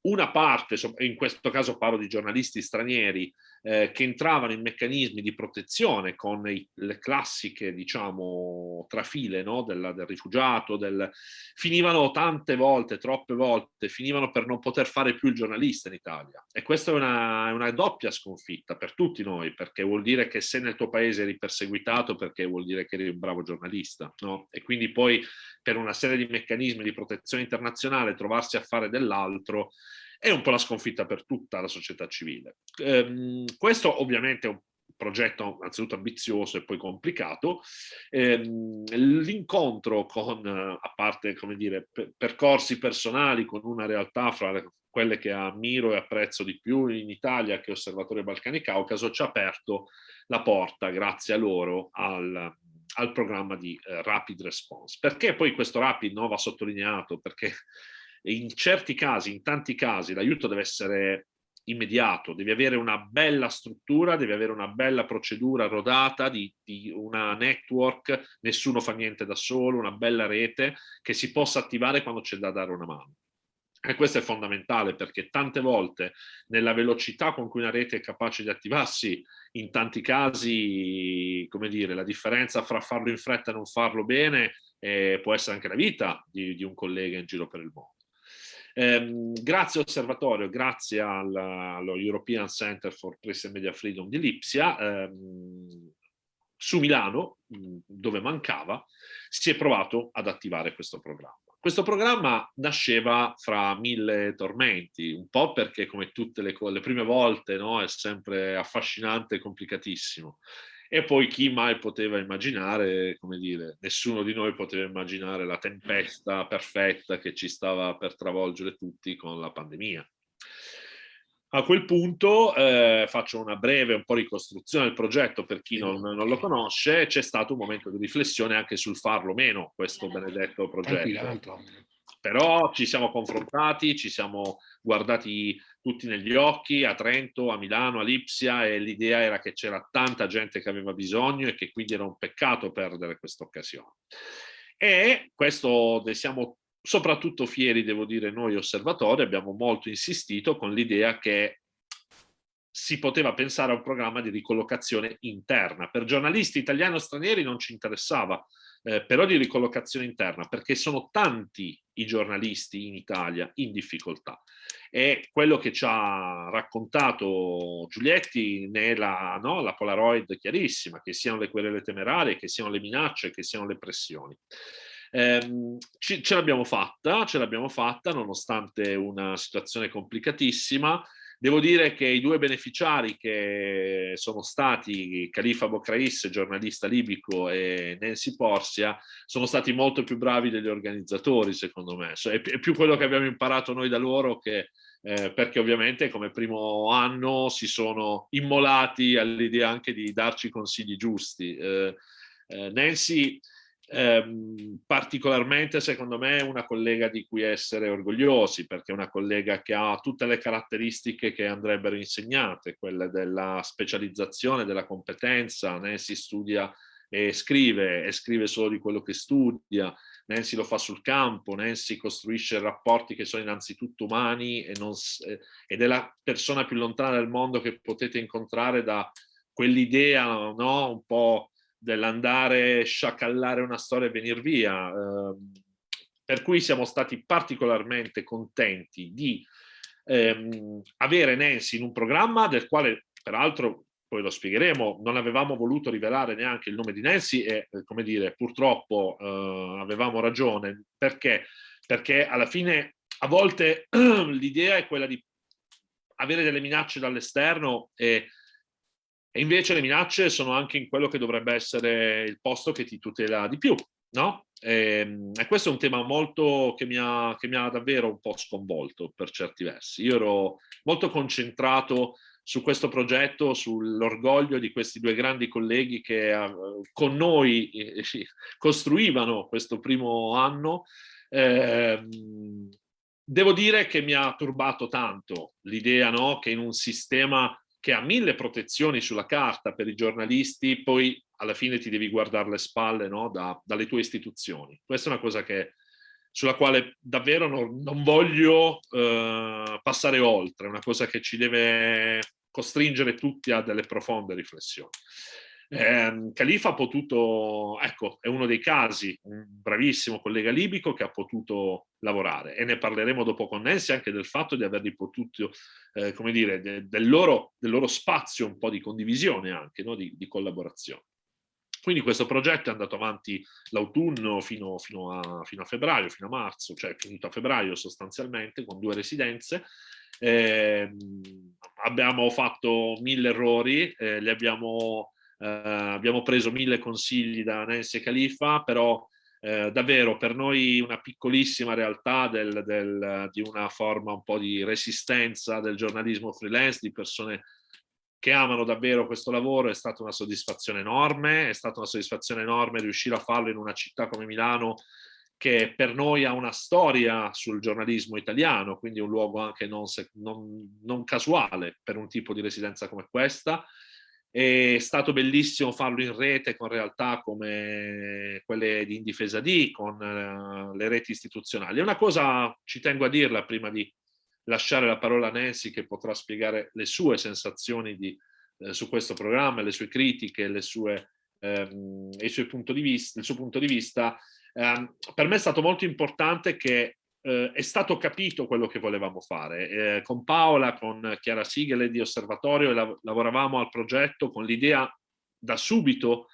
E: una parte, in questo caso parlo di giornalisti stranieri, eh, che entravano in meccanismi di protezione con i, le classiche, diciamo, trafile no? del, del, rifugiato, del... finivano tante volte, troppe volte, finivano per non poter fare più il giornalista in Italia. E questa è una, una doppia sconfitta per tutti noi, perché vuol dire che se nel tuo paese eri perseguitato, perché vuol dire che eri un bravo giornalista. No? E quindi poi per una serie di meccanismi di protezione internazionale trovarsi a fare dell'altro è un po' la sconfitta per tutta la società civile. Ehm, questo ovviamente è un progetto anzitutto ambizioso e poi complicato. Ehm, L'incontro con, a parte come dire, percorsi personali con una realtà fra le, quelle che ammiro e apprezzo di più in Italia che Osservatorio Balcani Caucaso ci ha aperto la porta, grazie a loro, al, al programma di eh, Rapid Response. Perché poi questo Rapid no, va sottolineato? Perché in certi casi, in tanti casi, l'aiuto deve essere immediato, devi avere una bella struttura, devi avere una bella procedura rodata di, di, una network, nessuno fa niente da solo, una bella rete che si possa attivare quando c'è da dare una mano. E questo è fondamentale perché tante volte nella velocità con cui una rete è capace di attivarsi, in tanti casi, come dire, la differenza fra farlo in fretta e non farlo bene eh, può essere anche la vita di, di un collega in giro per il mondo. Eh, grazie Osservatorio, grazie al, allo European Center for Press and Media Freedom di Lipsia, ehm, su Milano, dove mancava, si è provato ad attivare questo programma. Questo programma nasceva fra mille tormenti, un po' perché come tutte le, le prime volte no, è sempre affascinante e complicatissimo. E poi chi mai poteva immaginare, come dire, nessuno di noi poteva immaginare la tempesta perfetta che ci stava per travolgere tutti con la pandemia. A quel punto eh, faccio una breve un po' ricostruzione del progetto per chi non, non lo conosce, c'è stato un momento di riflessione anche sul farlo meno questo benedetto progetto. Però ci siamo confrontati, ci siamo guardati tutti negli occhi a Trento, a Milano, a Lipsia e l'idea era che c'era tanta gente che aveva bisogno e che quindi era un peccato perdere questa occasione. E questo ne siamo soprattutto fieri, devo dire, noi osservatori, abbiamo molto insistito con l'idea che si poteva pensare a un programma di ricollocazione interna. Per giornalisti italiani o stranieri non ci interessava, eh, però di ricollocazione interna, perché sono tanti i giornalisti in Italia in difficoltà. E quello che ci ha raccontato Giulietti ne è la, no, la Polaroid chiarissima, che siano le querele temerarie, che siano le minacce, che siano le pressioni. Eh, ce l'abbiamo fatta, ce l'abbiamo fatta nonostante una situazione complicatissima, Devo dire che i due beneficiari che sono stati Khalifa Bocrais, giornalista libico, e Nancy Porsia, sono stati molto più bravi degli organizzatori, secondo me. È più quello che abbiamo imparato noi da loro che eh, perché ovviamente come primo anno si sono immolati all'idea anche di darci consigli giusti. Eh, eh, Nancy ehm, particolarmente secondo me una collega di cui essere orgogliosi perché è una collega che ha tutte le caratteristiche che andrebbero insegnate, quelle della specializzazione, della competenza, Nancy studia e scrive e scrive solo di quello che studia, Nancy lo fa sul campo, Nancy costruisce rapporti che sono innanzitutto umani e non, ed è la persona più lontana del mondo che potete incontrare da quell'idea no? un po' dell'andare sciacallare una storia e venire via. Eh, per cui siamo stati particolarmente contenti di ehm, avere Nancy in un programma del quale peraltro poi lo spiegheremo, non avevamo voluto rivelare neanche il nome di Nancy e, eh, come dire, purtroppo eh, avevamo ragione. Perché? Perché alla fine a volte l'idea è quella di avere delle minacce dall'esterno e, e, invece le minacce sono anche in quello che dovrebbe essere il posto che ti tutela di più, no? E, ehm, e questo è un tema molto che mi, ha, che mi ha davvero un po' sconvolto per certi versi. Io ero molto concentrato su questo progetto, sull'orgoglio di questi due grandi colleghi che uh, con noi eh, costruivano questo primo anno. Eh, devo dire che mi ha turbato tanto l'idea no, che in un sistema che ha mille protezioni sulla carta per i giornalisti, poi alla fine ti devi guardare le spalle no, da, dalle tue istituzioni. Questa è una cosa che sulla quale davvero non, non voglio eh, passare oltre, è una cosa che ci deve costringere tutti a delle profonde riflessioni. Eh, Khalifa ha potuto, ecco, è uno dei casi, un bravissimo collega libico che ha potuto lavorare e ne parleremo dopo con Nancy anche del fatto di averli potuto, eh, come dire, de, del, loro, del, loro, spazio un po' di condivisione anche, no? di, di collaborazione. Quindi questo progetto è andato avanti l'autunno fino, fino, fino, a, febbraio, fino a marzo, cioè finito a febbraio sostanzialmente, con due residenze. Eh, abbiamo fatto mille errori, eh, li abbiamo, eh, abbiamo preso mille consigli da Nancy e Khalifa, però eh, davvero per noi una piccolissima realtà del, del, di una forma un po' di resistenza del giornalismo freelance, di persone che amano davvero questo lavoro, è stata una soddisfazione enorme, è stata una soddisfazione enorme riuscire a farlo in una città come Milano che per noi ha una storia sul giornalismo italiano, quindi un luogo anche non, non, non casuale per un tipo di residenza come questa. È stato bellissimo farlo in rete con realtà come quelle di Indifesa D, con uh, le reti istituzionali. Una cosa, ci tengo a dirla prima di lasciare la parola a Nancy che potrà spiegare le sue sensazioni di, eh, su questo programma, le sue critiche, le sue, ehm, il, suo punto di vista, il suo punto di vista. Eh, per me è stato molto importante che eh, è stato capito quello che volevamo fare. Eh, con Paola, con Chiara Sigele di Osservatorio, lav lavoravamo al progetto con l'idea da subito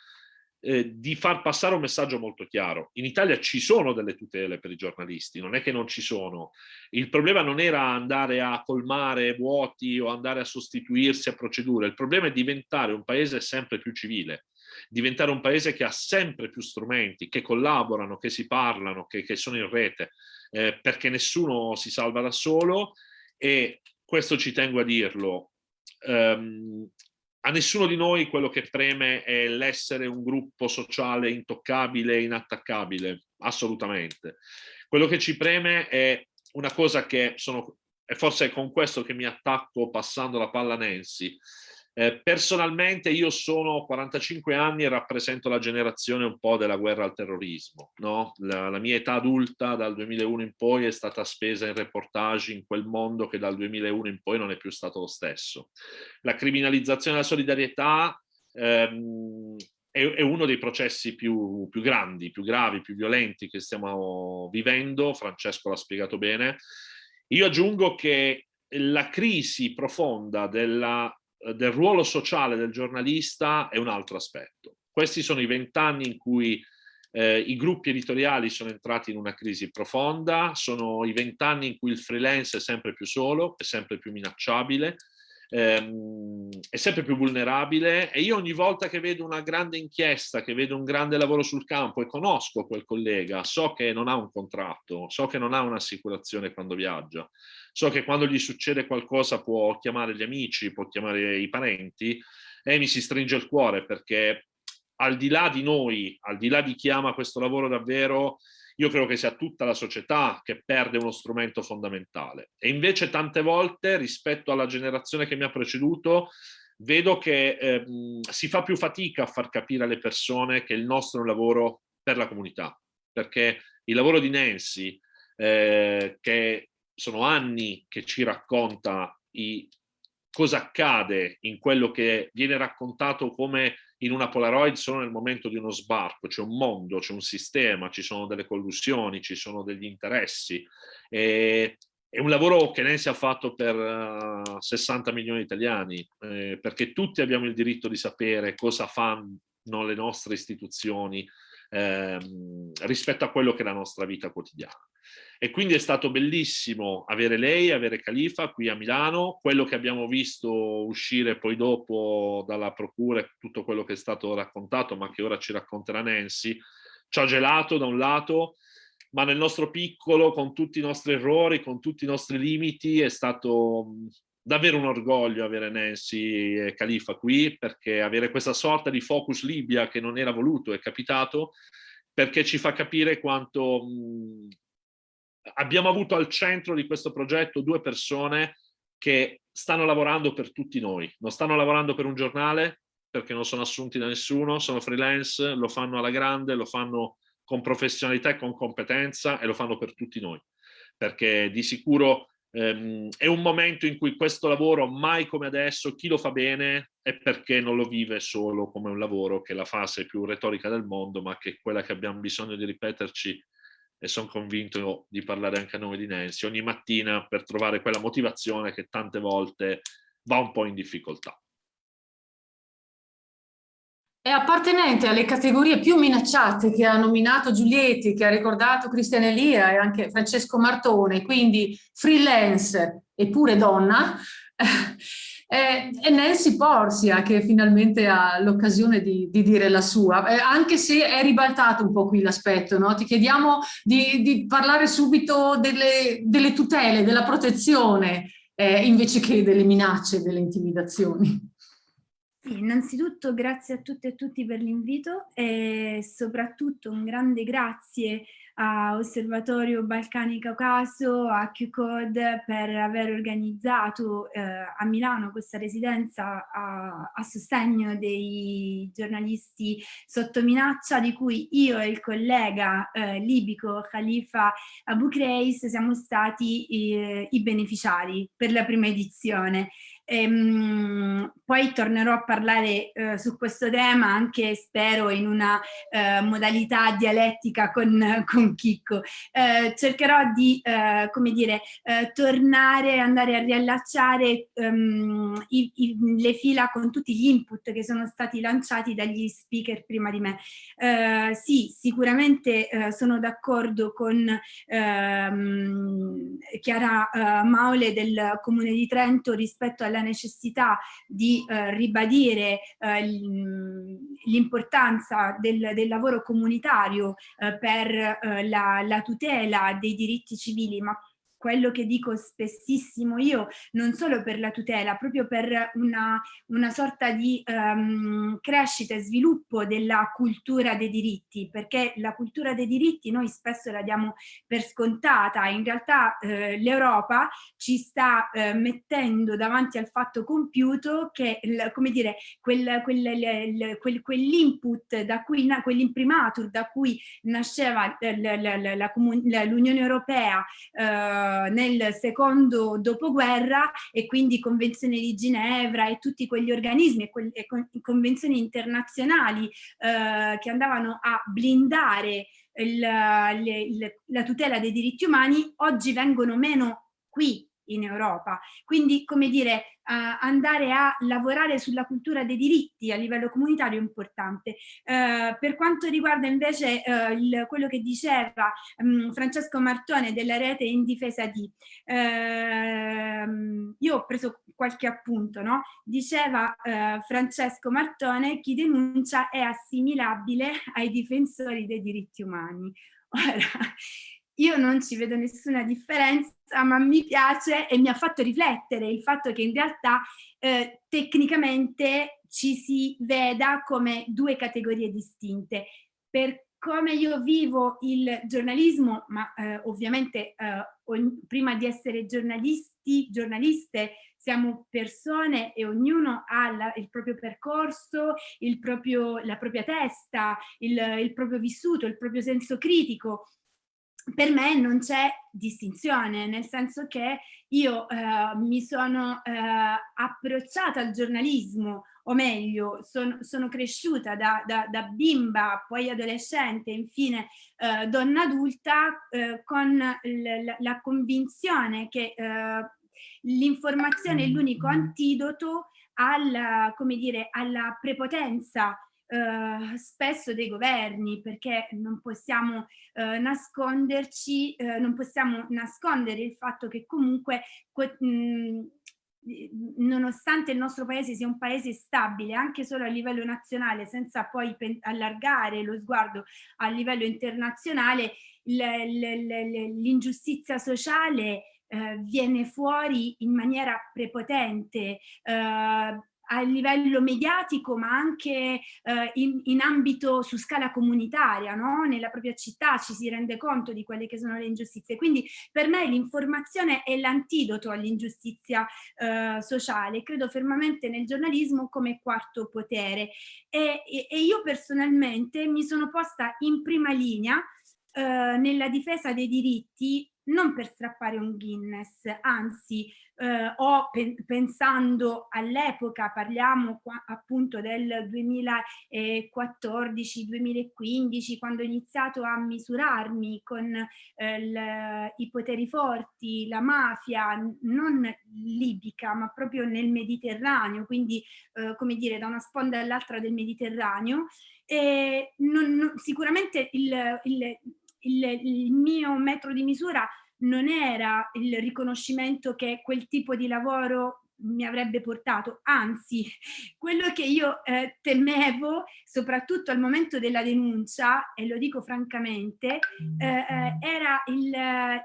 E: eh, di far passare un messaggio molto chiaro. In Italia ci sono delle tutele per i giornalisti, non è che non ci sono. Il problema non era andare a colmare vuoti o andare a sostituirsi a procedure, il problema è diventare un paese sempre più civile, diventare un paese che ha sempre più strumenti, che collaborano, che si parlano, che, che sono in rete, eh, perché nessuno si salva da solo e questo ci tengo a dirlo. Um, a nessuno di noi quello che preme è l'essere un gruppo sociale intoccabile, inattaccabile, assolutamente. Quello che ci preme è una cosa che sono, e forse è con questo che mi attacco passando la palla a Nancy, eh, personalmente io sono 45 anni e rappresento la generazione un po' della guerra al terrorismo. No? La, la, mia età adulta dal 2001 in poi è stata spesa in reportage in quel mondo che dal 2001 in poi non è più stato lo stesso. La criminalizzazione della solidarietà ehm, è, è, uno dei processi più, più grandi, più gravi, più violenti che stiamo vivendo. Francesco l'ha spiegato bene. Io aggiungo che la crisi profonda della del ruolo sociale del giornalista è un altro aspetto. Questi sono i vent'anni in cui eh, i gruppi editoriali sono entrati in una crisi profonda, sono i vent'anni in cui il freelance è sempre più solo, è sempre più minacciabile, ehm, è sempre più vulnerabile e io ogni volta che vedo una grande inchiesta, che vedo un grande lavoro sul campo e conosco quel collega, so che non ha un contratto, so che non ha un'assicurazione quando viaggia, so che quando gli succede qualcosa può chiamare gli amici, può chiamare i parenti e mi si stringe il cuore perché al di là di noi, al di là di chi ama questo lavoro davvero, io credo che sia tutta la società che perde uno strumento fondamentale. E invece tante volte rispetto alla generazione che mi ha preceduto, vedo che eh, si fa più fatica a far capire alle persone che il nostro è un lavoro per la comunità, perché il lavoro di Nancy, eh, che sono anni che ci racconta i, cosa accade in quello che viene raccontato come in una Polaroid solo nel momento di uno sbarco, c'è un mondo, c'è un sistema, ci sono delle collusioni, ci sono degli interessi. E, è un lavoro che Nancy ha fatto per uh, eh, 60 milioni di italiani, eh, perché tutti abbiamo il diritto di sapere cosa fanno le nostre istituzioni ehm, rispetto a quello che è la nostra vita quotidiana. E quindi è stato bellissimo avere lei, avere Califa qui a Milano, quello che abbiamo visto uscire poi dopo dalla procura e tutto quello che è stato raccontato, ma che ora ci racconterà Nancy, ci ha gelato da un lato, ma nel nostro piccolo, con tutti i nostri errori, con tutti i nostri limiti, è stato davvero un orgoglio avere Nancy e Califa qui, perché avere questa sorta di focus Libia che non era voluto è capitato, perché ci fa capire quanto abbiamo avuto al centro di questo progetto due persone che stanno lavorando per tutti noi, non stanno lavorando per un giornale perché non sono assunti da nessuno, sono freelance, lo fanno alla grande, lo fanno con professionalità e con competenza e lo fanno per tutti noi, perché di sicuro ehm, è un momento in cui questo lavoro, mai come adesso, chi lo fa bene è perché non lo vive solo come un lavoro che è la fase più retorica del mondo, ma che è quella che abbiamo bisogno di ripeterci e sono convinto di parlare anche a nome di Nancy, ogni mattina per trovare quella motivazione che tante volte va un po' in difficoltà.
A: È appartenente alle categorie più minacciate che ha nominato Giulietti, che ha ricordato Cristian Elia e anche Francesco Martone, quindi freelance eppure donna, è, è Nancy Porsia che finalmente ha l'occasione di, di, dire la sua, eh, anche se è ribaltato un po' qui l'aspetto, no? ti chiediamo di, di parlare subito delle, delle, tutele, della protezione, eh, invece che delle minacce, delle intimidazioni.
F: Innanzitutto grazie a tutte e tutti per l'invito e soprattutto un grande grazie a Osservatorio Balcani Caucaso, a QCOD per aver organizzato eh, a Milano questa residenza a, a, sostegno dei giornalisti sotto minaccia di cui io e il collega eh, libico Khalifa Abu Kreis siamo stati eh, i beneficiari per la prima edizione. Ehm, poi tornerò a parlare eh, su questo tema anche spero in una eh, modalità dialettica con, con Chicco. Eh, cercherò di, eh, come dire, eh, tornare, andare a riallacciare um, i, i, le fila con tutti gli input che sono stati lanciati dagli speaker prima di me. Eh, sì, sicuramente sono d'accordo con ehm, Chiara Maule del Comune di Trento rispetto alla la necessità di eh, ribadire eh, l'importanza del, del, lavoro comunitario eh, per eh, la, la tutela dei diritti civili, ma quello che dico spessissimo io, non solo per la tutela, proprio per una, una sorta di um, crescita e sviluppo della cultura dei diritti, perché la cultura dei diritti noi spesso la diamo per scontata, in realtà eh, l'Europa ci sta eh, mettendo davanti al fatto compiuto che, come dire, quel, quel, quel, quell'input da quell'imprimatur da cui nasceva l'Unione Europea eh, nel secondo dopoguerra e quindi Convenzione di Ginevra e tutti quegli organismi e, que e convenzioni internazionali eh, che andavano a blindare il, le, il, la tutela dei diritti umani oggi vengono meno qui in Europa. Quindi, come dire, uh, andare a lavorare sulla cultura dei diritti a livello comunitario è importante. Uh, per quanto riguarda invece uh, il, quello che diceva um, Francesco Martone della rete in difesa di, ehm, io ho preso qualche appunto, no? Diceva Francesco Martone, chi denuncia è assimilabile ai difensori dei diritti umani. Ora, io non ci vedo nessuna differenza, ma mi piace e mi ha fatto riflettere il fatto che in realtà eh, tecnicamente ci si veda come due categorie distinte. Per come io vivo il giornalismo, ma eh, ovviamente eh, prima di essere giornalisti, giornaliste, siamo persone e ognuno ha la, il proprio percorso, il proprio, la propria testa, il, il proprio vissuto, il proprio senso critico per me non c'è distinzione, nel senso che io eh, mi sono eh, approcciata al giornalismo, o meglio, son, sono cresciuta da, da, da, bimba, poi adolescente, infine eh, donna adulta, eh, con la, convinzione che eh, l'informazione è l'unico antidoto come dire, alla prepotenza eh, spesso dei governi, perché non possiamo eh, nasconderci, eh, non possiamo nascondere il fatto che comunque nonostante il nostro paese sia un paese stabile anche solo a livello nazionale senza poi allargare lo sguardo a livello internazionale l'ingiustizia sociale eh, viene fuori in maniera prepotente eh, a livello mediatico ma anche eh, in, in, ambito su scala comunitaria, no? nella propria città ci si rende conto di quelle che sono le ingiustizie. Quindi per me l'informazione è l'antidoto all'ingiustizia eh, sociale, credo fermamente nel giornalismo come quarto potere e, e, e io personalmente mi sono posta in prima linea eh, nella difesa dei diritti non per strappare un Guinness, anzi eh, o pe pensando all'epoca, parliamo qua, appunto del 2014-2015, quando ho iniziato a misurarmi con eh, i poteri forti, la mafia, non libica, ma proprio nel Mediterraneo, quindi eh, come dire da una sponda all'altra del Mediterraneo, e non, non, sicuramente il, il il, il mio metro di misura non era il riconoscimento che quel tipo di lavoro mi avrebbe portato, anzi quello che io eh, temevo soprattutto al momento della denuncia, e lo dico francamente, eh, eh era il,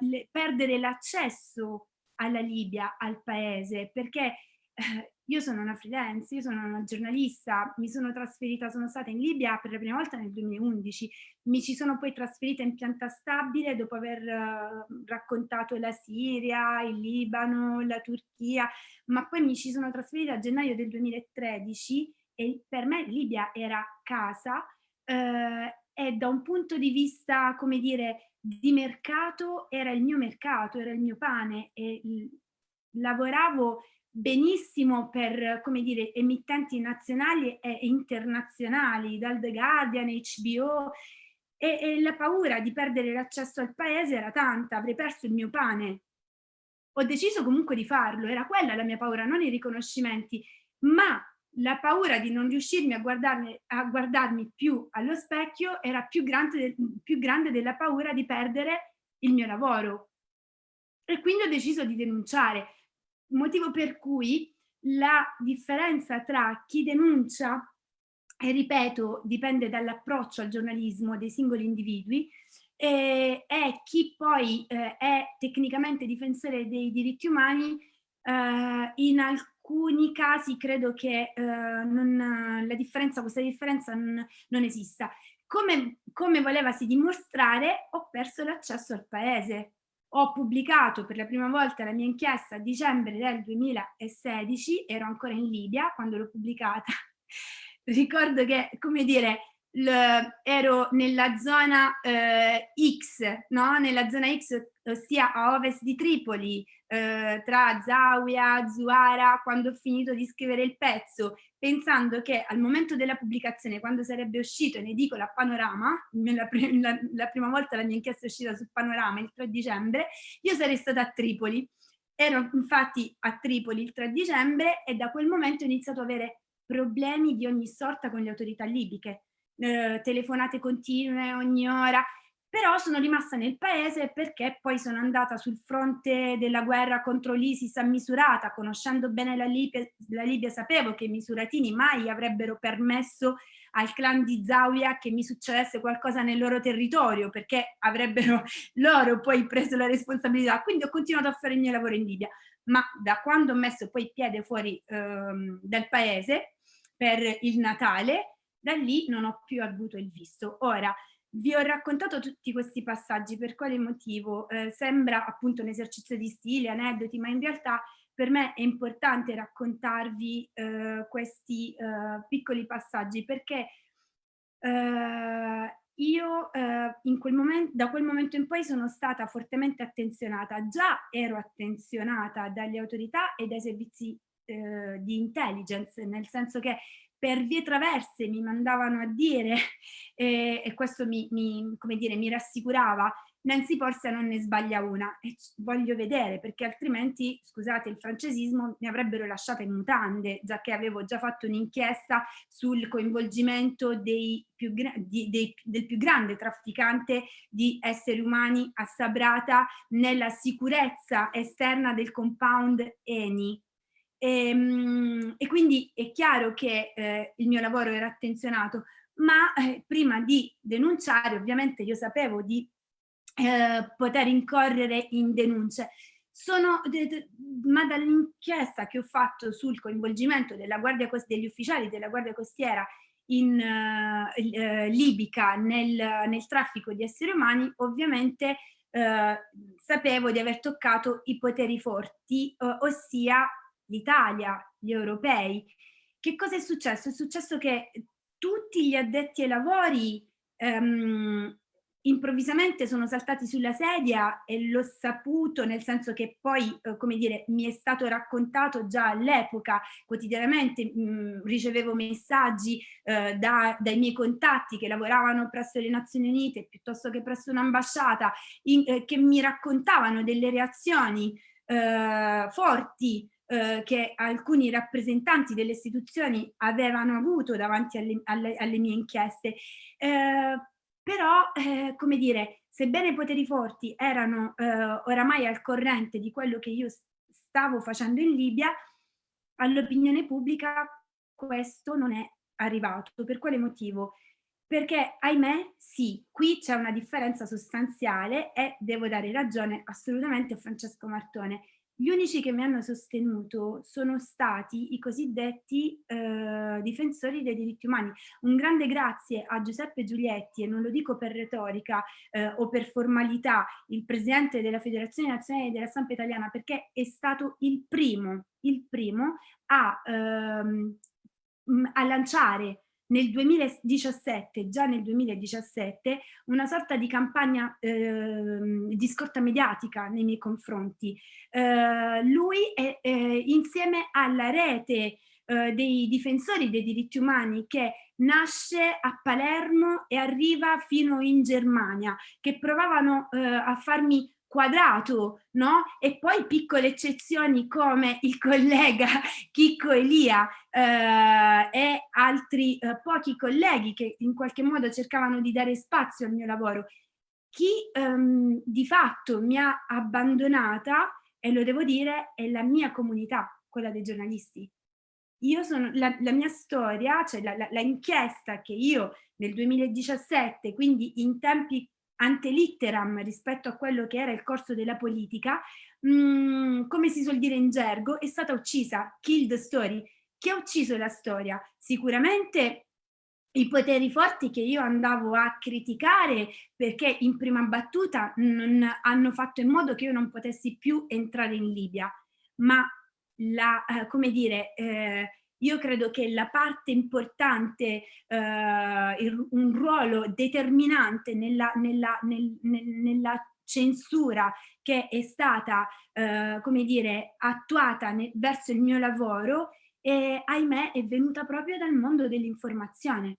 F: il perdere l'accesso alla Libia, al paese, perché eh, io sono una freelance, io sono una giornalista, mi sono trasferita, sono stata in Libia per la prima volta nel 2011, mi ci sono poi trasferita in pianta stabile dopo aver uh, raccontato la Siria, il Libano, la Turchia, ma poi mi ci sono trasferita a gennaio del 2013 e per me Libia era casa uh, e da un punto di vista, come dire, di mercato era il mio mercato, era il mio pane e lavoravo benissimo per, come dire, emittenti nazionali e internazionali, dal The Guardian, HBO, e, e la paura di perdere l'accesso al paese era tanta, avrei perso il mio pane. Ho deciso comunque di farlo, era quella la mia paura, non i riconoscimenti, ma la paura di non riuscirmi a guardarmi, a guardarmi più allo specchio era più grande, più grande della paura di perdere il mio lavoro. E quindi ho deciso di denunciare motivo per cui la differenza tra chi denuncia, e ripeto, dipende dall'approccio al giornalismo dei singoli individui, e, e chi poi eh, è tecnicamente difensore dei diritti umani, eh, in alcuni casi credo che eh, non, la differenza, questa differenza non, non esista. Come, come volevasi dimostrare, ho perso l'accesso al paese, ho pubblicato per la prima volta la mia inchiesta a dicembre del 2016, ero ancora in Libia quando l'ho pubblicata. Ricordo che, come dire, ero nella zona eh, X, no? nella zona X, ossia a ovest di Tripoli, eh, tra Zawiya, Zuara, quando ho finito di scrivere il pezzo, pensando che al momento della pubblicazione, quando sarebbe uscito in edicola Panorama, la, la, la prima volta la mia inchiesta è uscita su Panorama il 3 dicembre, io sarei stata a Tripoli. Ero infatti a Tripoli il 3 dicembre e da quel momento ho iniziato ad avere problemi di ogni sorta con le autorità libiche, eh, telefonate continue ogni ora, però sono rimasta nel paese perché poi sono andata sul fronte della guerra contro l'ISIS a Misurata, conoscendo bene la Libia, la Libia sapevo che i misuratini mai avrebbero permesso al clan di Zawiya che mi succedesse qualcosa nel loro territorio perché avrebbero loro poi preso la responsabilità, quindi ho continuato a fare il mio lavoro in Libia, ma da quando ho messo poi piede fuori ehm, dal paese per il Natale, da lì non ho più avuto il visto. Ora, vi ho raccontato tutti questi passaggi, per quale motivo? Eh, sembra appunto un esercizio di stile, aneddoti, ma in realtà per me è importante raccontarvi eh, questi eh, piccoli passaggi perché eh, io eh, quel momento, da quel momento in poi sono stata fortemente attenzionata, già ero attenzionata dalle autorità e dai servizi eh, di intelligence, nel senso che per vie traverse mi mandavano a dire, eh, e questo mi, mi, dire, mi rassicurava, Nancy Porcia non ne sbaglia una e voglio vedere perché altrimenti, scusate il francesismo, mi avrebbero lasciata in mutande, già che avevo già fatto un'inchiesta sul coinvolgimento dei più, di, dei, del più grande trafficante di esseri umani a Sabrata nella sicurezza esterna del compound Eni. E, ehm, e quindi è chiaro che eh, il mio lavoro era attenzionato, ma eh, prima di denunciare ovviamente io sapevo di eh, poter incorrere in denunce. Sono, ma dall'inchiesta che ho fatto sul coinvolgimento degli ufficiali della Guardia Costiera in uh, libica nel, nel, traffico di esseri umani, ovviamente uh, sapevo di aver toccato i poteri forti, ossia l'Italia, gli europei. Che cosa è successo? È successo che tutti gli addetti ai lavori um, improvvisamente sono saltati sulla sedia e l'ho saputo nel senso che poi, eh, come dire, mi è stato raccontato già all'epoca, quotidianamente mh, mm, ricevevo messaggi eh, da, dai miei contatti che lavoravano presso le Nazioni Unite piuttosto che presso un'ambasciata eh, che mi raccontavano delle reazioni eh, forti eh, che alcuni rappresentanti delle istituzioni avevano avuto davanti alle, alle, alle mie inchieste. Eh, però, eh, come dire, sebbene i poteri forti erano eh, oramai al corrente di quello che io stavo facendo in Libia, all'opinione pubblica questo non è arrivato. Per quale motivo? Perché, ahimè, sì, qui c'è una differenza sostanziale e devo dare ragione assolutamente a Francesco Martone. Gli unici che mi hanno sostenuto sono stati i cosiddetti eh, difensori dei diritti umani. Un grande grazie a Giuseppe Giulietti, e non lo dico per retorica eh, o per formalità, il presidente della Federazione Nazionale della Stampa Italiana, perché è stato il primo, il primo a, ehm, a lanciare nel 2017, già nel 2017, una sorta di campagna eh, di scorta mediatica nei miei confronti. Eh, lui è, eh, insieme alla rete eh, dei difensori dei diritti umani che nasce a Palermo e arriva fino in Germania, che provavano eh, a farmi quadrato, no? E poi piccole eccezioni come il collega Chicco Elia eh, e altri eh, pochi colleghi che in qualche modo cercavano di dare spazio al mio lavoro. Chi ehm, di fatto mi ha abbandonata, e lo devo dire, è la mia comunità, quella dei giornalisti. Io sono, la, la mia storia, cioè la, la, la inchiesta che io nel 2017, quindi in tempi antelitteram rispetto a quello che era il corso della politica, mh, mm, come si suol dire in gergo, è stata uccisa, killed story. Chi ha ucciso la storia? Sicuramente i poteri forti che io andavo a criticare perché in prima battuta non hanno fatto in modo che io non potessi più entrare in Libia, ma la, eh, come dire, eh, io credo che la parte importante, eh, il, un ruolo determinante nella, nella, nel, nel, nella censura che è stata, eh, come dire, attuata verso il mio lavoro, e ahimè è venuta proprio dal mondo dell'informazione.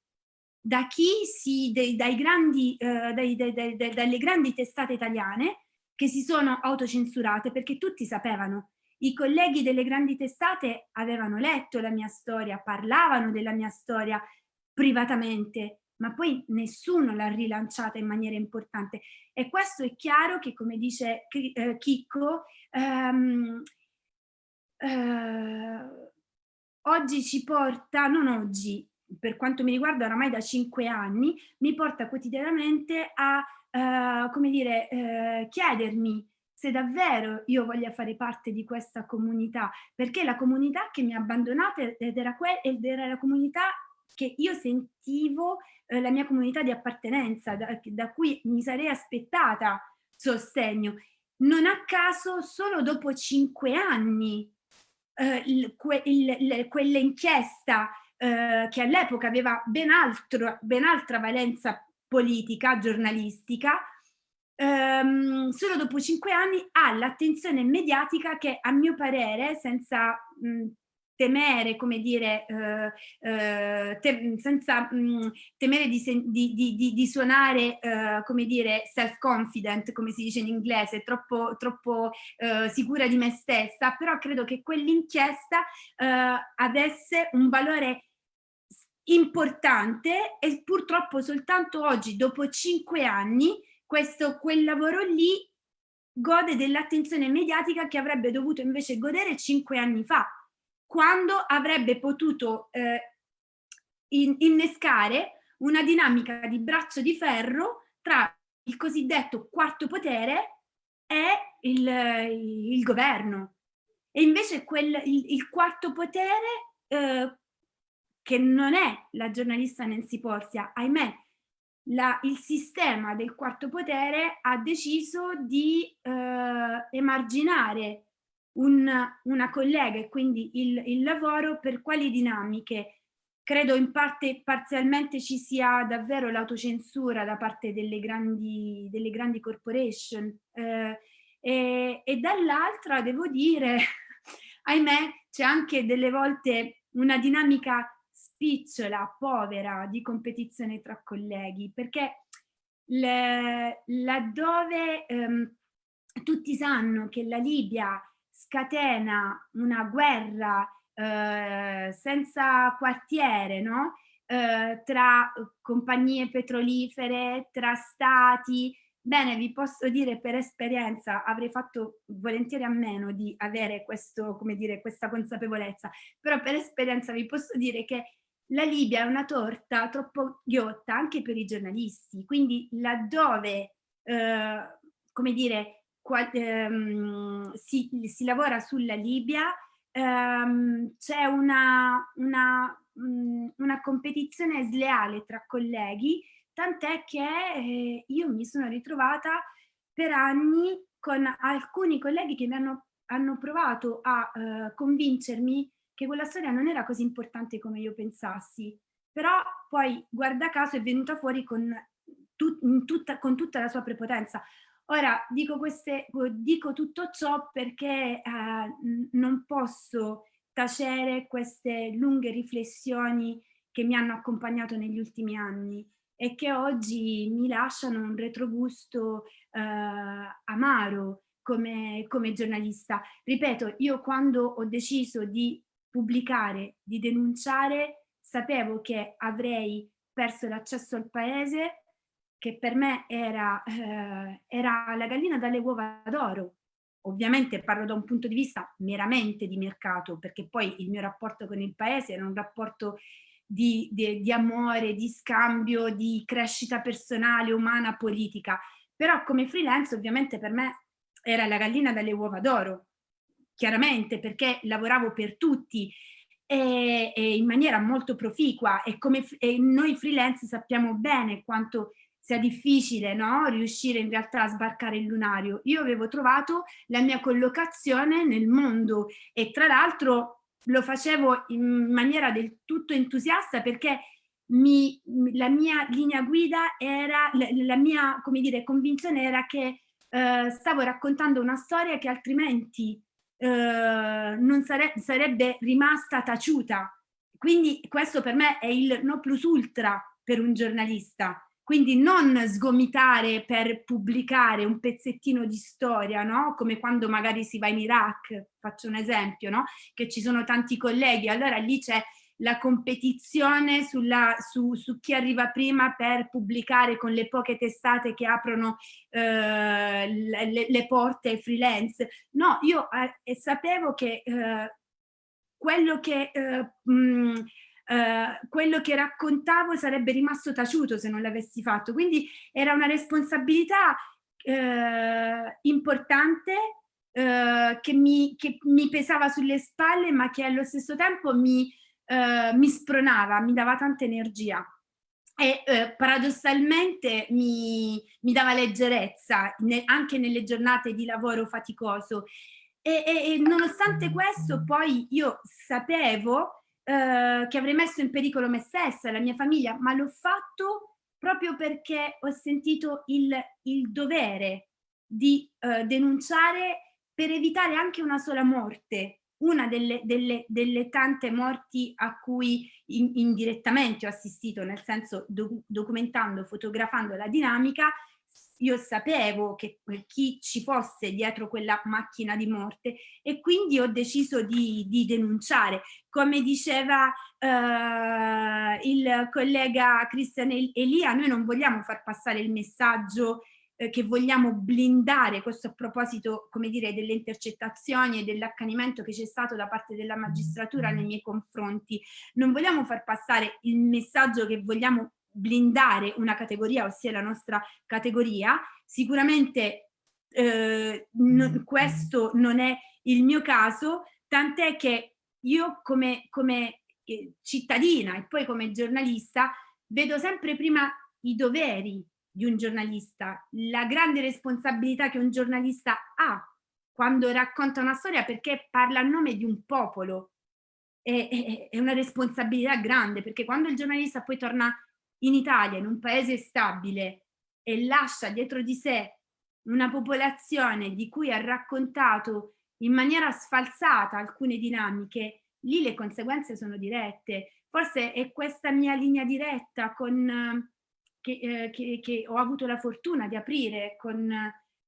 F: Da chi si, dei, dai grandi, eh, dai, dai, dalle grandi testate italiane che si sono autocensurate perché tutti sapevano i colleghi delle grandi testate avevano letto la mia storia, parlavano della mia storia privatamente, ma poi nessuno l'ha rilanciata in maniera importante. E questo è chiaro che, come dice eh, Chicco, ehm, eh, oggi ci porta, non oggi, per quanto mi riguarda oramai da cinque anni, mi porta quotidianamente a, eh, come dire, eh, chiedermi se davvero io voglia fare parte di questa comunità, perché la comunità che mi ha abbandonata ed era, ed era la comunità che io sentivo eh, la mia comunità di appartenenza, da, da cui mi sarei aspettata sostegno. Non a caso, solo dopo cinque anni, eh, quell'inchiesta eh, che all'epoca aveva ben, altro, ben altra valenza politica, giornalistica, ehm, solo dopo cinque anni ha l'attenzione mediatica che a mio parere, senza mh, temere, come dire, eh, eh, te, senza mh, temere di, di, di, di suonare, eh, come dire, self-confident, come si dice in inglese, troppo, troppo eh, sicura di me stessa, però credo che quell'inchiesta eh, avesse un valore importante e purtroppo soltanto oggi, dopo cinque anni, questo, quel lavoro lì gode dell'attenzione mediatica che avrebbe dovuto invece godere cinque anni fa, quando avrebbe potuto eh, in, innescare una dinamica di braccio di ferro tra il cosiddetto quarto potere e il, il governo. E invece quel, il, il quarto potere, eh, che non è la giornalista Nancy Porsia, ahimè, la, il sistema del quarto potere ha deciso di eh, emarginare un, una collega e quindi il, il, lavoro per quali dinamiche? Credo in parte parzialmente ci sia davvero l'autocensura da parte delle grandi, delle grandi corporation eh, e, e dall'altra devo dire, ahimè, c'è anche delle volte una dinamica spicciola, povera di competizione tra colleghi, perché le, laddove ehm, tutti sanno che la Libia scatena una guerra eh, senza quartiere, no? Eh, tra compagnie petrolifere, tra stati, Bene, vi posso dire per esperienza, avrei fatto volentieri a meno di avere questo, come dire, questa consapevolezza, però per esperienza vi posso dire che la Libia è una torta troppo ghiotta anche per i giornalisti, quindi laddove, eh, come dire, qual, ehm, si, si, lavora sulla Libia, ehm, c'è una, una, mm, una competizione sleale tra colleghi, tant'è che eh, io mi sono ritrovata per anni con alcuni colleghi che mi hanno, hanno provato a eh, convincermi che quella storia non era così importante come io pensassi, però poi guarda caso è venuta fuori con, tut, tutta, con tutta la sua prepotenza. Ora dico, queste, dico tutto ciò perché eh, non posso tacere queste lunghe riflessioni che mi hanno accompagnato negli ultimi anni e che oggi mi lasciano un retrogusto eh, amaro come, come giornalista. Ripeto, io quando ho deciso di pubblicare, di denunciare, sapevo che avrei perso l'accesso al paese, che per me era, eh, era la gallina dalle uova d'oro. Ovviamente parlo da un punto di vista meramente di mercato, perché poi il mio rapporto con il paese era un rapporto di, di, di amore, di scambio, di crescita personale, umana, politica. Però come freelance ovviamente per me era la gallina dalle uova d'oro, chiaramente perché lavoravo per tutti e, e in maniera molto proficua e come e noi freelance sappiamo bene quanto sia difficile no? riuscire in realtà a sbarcare il lunario. Io avevo trovato la mia collocazione nel mondo e tra l'altro lo facevo in maniera del tutto entusiasta perché mi, la mia linea guida era, la, la mia come dire, convinzione era che eh, stavo raccontando una storia che altrimenti eh, non sare sarebbe rimasta taciuta. Quindi questo per me è il no plus ultra per un giornalista. Quindi non sgomitare per pubblicare un pezzettino di storia, no? come quando magari si va in Iraq, faccio un esempio, no? che ci sono tanti colleghi, allora lì c'è la competizione sulla, su, su, chi arriva prima per pubblicare con le poche testate che aprono eh, le, le, porte freelance. No, io eh, sapevo che eh, quello che... Mh, mm, Uh, quello che raccontavo sarebbe rimasto taciuto se non l'avessi fatto. Quindi era una responsabilità uh, importante uh, che mi, che, mi, pesava sulle spalle ma che allo stesso tempo mi, eh, mi spronava, mi dava tanta energia e eh, paradossalmente mi, mi, dava leggerezza ne, anche nelle giornate di lavoro faticoso. E, e, e nonostante questo poi io sapevo eh, che avrei messo in pericolo me stessa, la mia famiglia, ma l'ho fatto proprio perché ho sentito il, il dovere di eh, denunciare per evitare anche una sola morte una delle, delle, delle tante morti a cui in, indirettamente ho assistito, nel senso do, documentando, fotografando la dinamica, io sapevo che chi ci fosse dietro quella macchina di morte e quindi ho deciso di, di denunciare. Come diceva eh, il collega Cristian Elia, noi non vogliamo far passare il messaggio eh, che vogliamo blindare questo a proposito, come dire, delle intercettazioni e dell'accanimento che c'è stato da parte della magistratura nei miei confronti. Non vogliamo far passare il messaggio che vogliamo blindare una categoria, ossia la nostra categoria. Sicuramente eh, no, questo non è il mio caso, tant'è che io come, come eh, cittadina e poi come giornalista vedo sempre prima i doveri di un giornalista, la grande responsabilità che un giornalista ha quando racconta una storia perché parla a nome di un popolo. È, è, è una responsabilità grande perché quando il giornalista poi torna in Italia, in un paese stabile, e lascia dietro di sé una popolazione di cui ha raccontato in maniera sfalsata alcune dinamiche, lì le conseguenze sono dirette. Forse è questa mia linea diretta con che, eh, che, che, ho avuto la fortuna di aprire con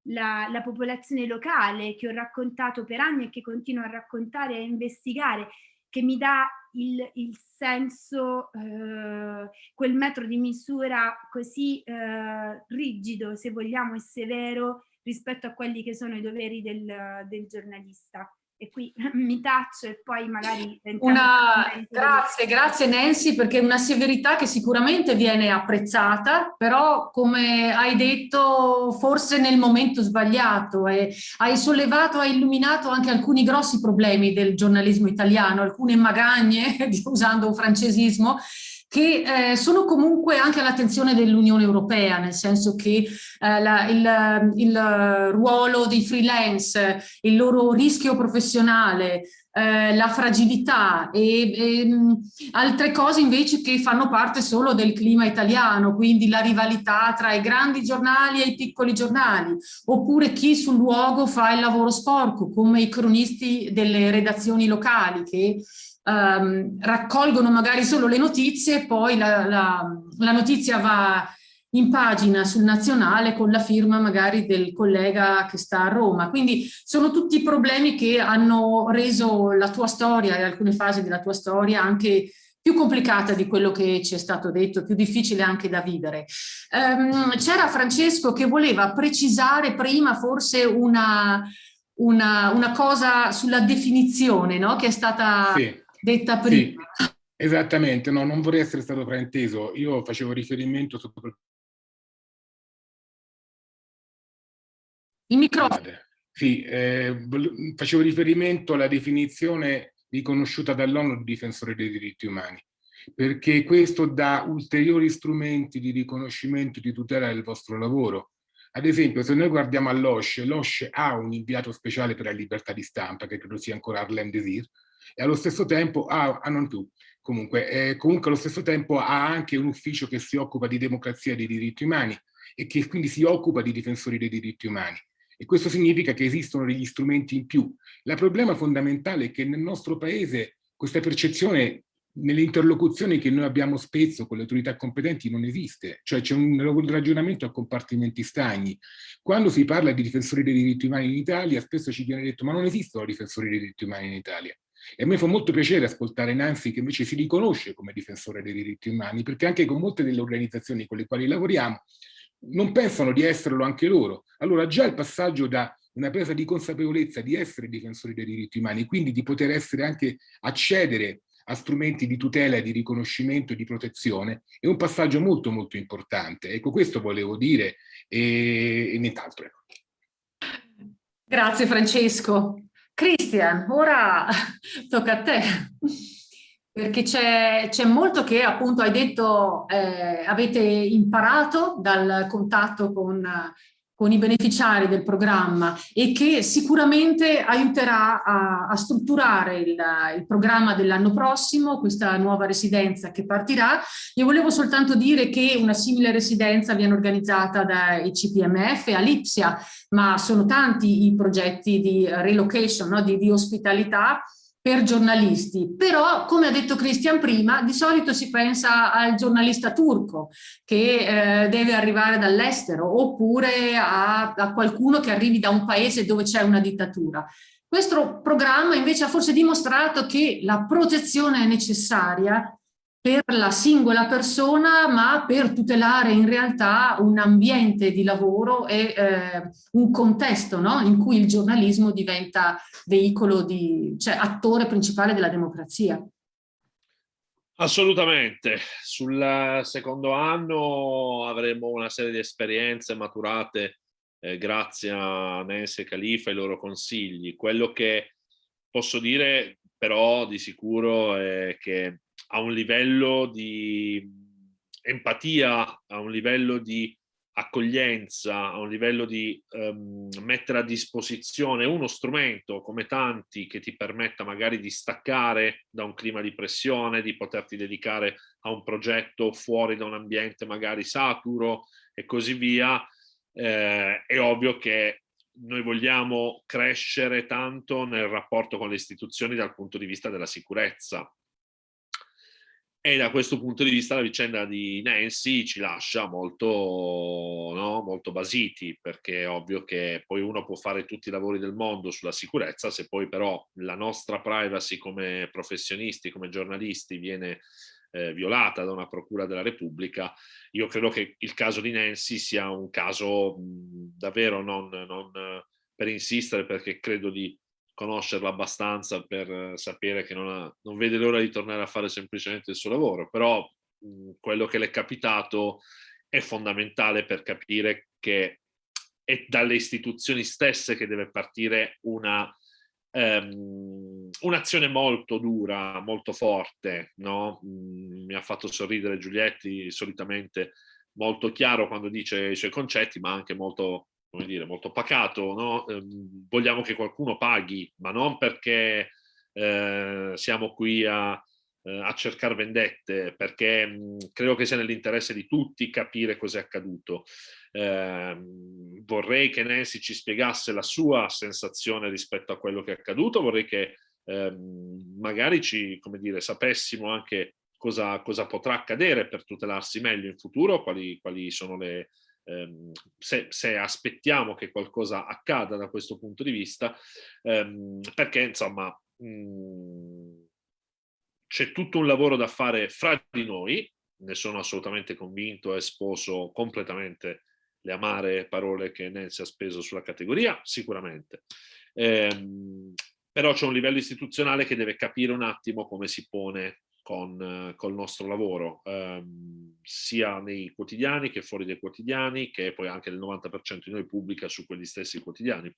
F: la, la, popolazione locale che ho raccontato per anni e che continuo a raccontare e a investigare, che mi dà il, il senso, eh, quel metro di misura così eh, rigido, se vogliamo, e severo rispetto a quelli che sono i doveri del, del giornalista e qui mi taccio e poi magari...
A: Una, grazie, grazie Nancy perché è una severità che sicuramente viene apprezzata, però come hai detto forse nel momento sbagliato e hai sollevato, hai illuminato anche alcuni grossi problemi del giornalismo italiano, alcune magagne, usando un francesismo, che eh, sono comunque anche all'attenzione dell'Unione Europea, nel senso che eh, la, il, il, ruolo dei freelance, il loro rischio professionale, eh, la fragilità e, e mh, altre cose invece che fanno parte solo del clima italiano, quindi la rivalità tra i grandi giornali e i piccoli giornali, oppure chi sul luogo fa il lavoro sporco, come i cronisti delle redazioni locali che um, raccolgono magari solo le notizie, poi la, la, la notizia va in pagina sul nazionale con la firma magari del collega che sta a Roma. Quindi sono tutti problemi che hanno reso la tua storia e alcune fasi della tua storia anche più complicata di quello che ci è stato detto, più difficile anche da vivere. Um, C'era Francesco che voleva precisare prima forse una, una, una cosa sulla definizione no? che è stata... Sì detta prima.
C: Sì, esattamente, no, non vorrei essere stato frainteso. Io facevo riferimento soprattutto...
A: Il microfono.
C: Sì, eh, facevo riferimento alla definizione riconosciuta dall'ONU di difensore dei diritti umani, perché questo dà ulteriori strumenti di riconoscimento e di tutela del vostro lavoro. Ad esempio, se noi guardiamo all'OSCE, l'OSCE ha un inviato speciale per la libertà di stampa, che credo sia ancora Arlene Desir, e allo stesso tempo ha, ah, non tu, comunque, eh, comunque allo stesso tempo ha anche un ufficio che si occupa di democrazia e dei diritti umani e che quindi si occupa di difensori dei diritti umani. E questo significa che esistono degli strumenti in più. Il problema fondamentale è che nel nostro paese questa percezione nelle interlocuzioni che noi abbiamo spesso con le autorità competenti non esiste, cioè c'è un ragionamento a compartimenti stagni. Quando si parla di difensori dei diritti umani in Italia, spesso ci viene detto ma non esistono difensori dei diritti umani in Italia. E a me fa molto piacere ascoltare Nancy che invece si riconosce come difensore dei diritti umani, perché anche con molte delle organizzazioni con le quali lavoriamo non pensano di esserlo anche loro. Allora già il passaggio da una presa di consapevolezza di essere difensori dei diritti umani, quindi di poter essere anche accedere a strumenti di tutela di riconoscimento e di protezione, è un passaggio molto molto importante. Ecco, questo volevo dire e, e nient'altro. Ecco.
A: Grazie Francesco. Cristian, ora tocca a te, perché c'è molto che appunto hai detto eh, avete imparato dal contatto con con i beneficiari del programma e che sicuramente aiuterà a, a strutturare il, il programma dell'anno prossimo, questa nuova residenza che partirà. Io volevo soltanto dire che una simile residenza viene organizzata dai CPMF a Lipsia, ma sono tanti i progetti di relocation, no? di, di ospitalità per giornalisti, però come ha detto Christian prima, di solito si pensa al giornalista turco che eh, deve arrivare dall'estero oppure a, a qualcuno che arrivi da un paese dove c'è una dittatura. Questo programma invece ha forse dimostrato che la protezione è necessaria per la singola persona, ma per tutelare in realtà un ambiente di lavoro e eh, un contesto no? in cui il giornalismo diventa veicolo di, cioè attore principale della democrazia.
E: Assolutamente. Sul secondo anno avremo una serie di esperienze maturate eh, grazie a Nancy e Califa e ai loro consigli. Quello che posso dire però di sicuro è che a un livello di empatia, a un livello di accoglienza, a un livello di um, mettere a disposizione uno strumento come tanti che ti permetta magari di staccare da un clima di pressione, di poterti dedicare a un progetto fuori da un ambiente magari saturo e così via, eh, è ovvio che noi vogliamo crescere tanto nel rapporto con le istituzioni dal punto di vista della sicurezza, e da questo punto di vista la vicenda di Nancy ci lascia molto, no, molto basiti, perché è ovvio che poi uno può fare tutti i lavori del mondo sulla sicurezza, se poi però la nostra privacy come professionisti, come giornalisti viene eh, violata da una procura della Repubblica, io credo che il caso di Nancy sia un caso mh, davvero non, non per insistere, perché credo di conoscerla abbastanza per eh, sapere che non, ha, non vede l'ora di tornare a fare semplicemente il suo lavoro, però mh, quello che le è capitato è fondamentale per capire che è dalle istituzioni stesse che deve partire una um, un'azione molto dura, molto forte, no? Mm, mi ha fatto sorridere Giulietti, solitamente molto chiaro quando dice i suoi concetti, ma anche molto come dire, molto pacato, no? eh, vogliamo che qualcuno paghi, ma non perché eh, siamo qui a, eh, a cercare vendette, perché mh, credo che sia nell'interesse di tutti capire cos'è accaduto. Ehm, vorrei che Nancy ci spiegasse la sua sensazione rispetto a quello che è accaduto, vorrei che ehm, magari ci, come dire, sapessimo anche cosa, cosa potrà accadere per tutelarsi meglio in futuro, quali, quali sono le, ehm, se, se, aspettiamo che qualcosa accada da questo punto di vista, ehm, perché insomma c'è tutto un lavoro da fare fra di noi, ne sono assolutamente convinto e sposo completamente le amare parole che Nancy ha speso sulla categoria, sicuramente. Ehm, però c'è un livello istituzionale che deve capire un attimo come si pone con, col nostro lavoro, ehm, sia nei quotidiani che fuori dai quotidiani, che poi anche il 90% di noi pubblica su quegli stessi quotidiani.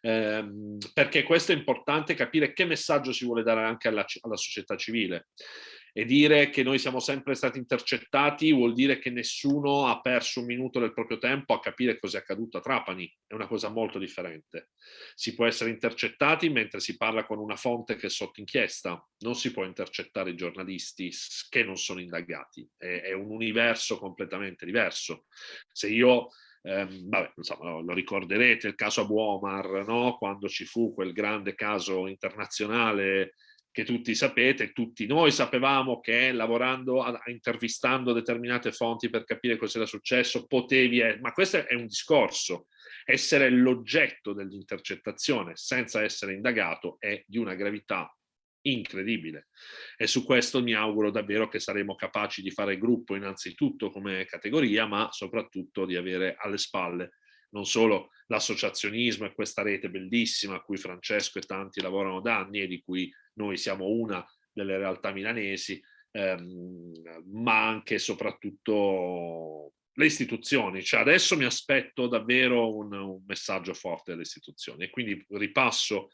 E: Ehm, perché questo è importante capire che messaggio si vuole dare anche alla, alla società civile e dire che noi siamo sempre stati intercettati vuol dire che nessuno ha perso un minuto del proprio tempo a capire cosa è accaduto a Trapani, è una cosa molto differente. Si può essere intercettati mentre si parla con una fonte che è sotto inchiesta, non si può intercettare i giornalisti che non sono indagati, è, è un universo completamente diverso. Se io Um, vabbè, insomma, lo, ricorderete, il caso Abu Omar, no? quando ci fu quel grande caso internazionale che tutti sapete, tutti noi sapevamo che lavorando, intervistando determinate fonti per capire cosa era successo, potevi, eh, ma questo è un discorso, essere l'oggetto dell'intercettazione senza essere indagato è di una gravità incredibile. E su questo mi auguro davvero che saremo capaci di fare gruppo innanzitutto come categoria ma soprattutto di avere alle spalle non solo l'associazionismo e questa rete bellissima a cui Francesco e tanti lavorano da anni e di cui noi siamo una delle realtà milanesi, ehm, ma anche e soprattutto le istituzioni. Cioè adesso mi aspetto davvero un, un messaggio forte delle istituzioni e quindi ripasso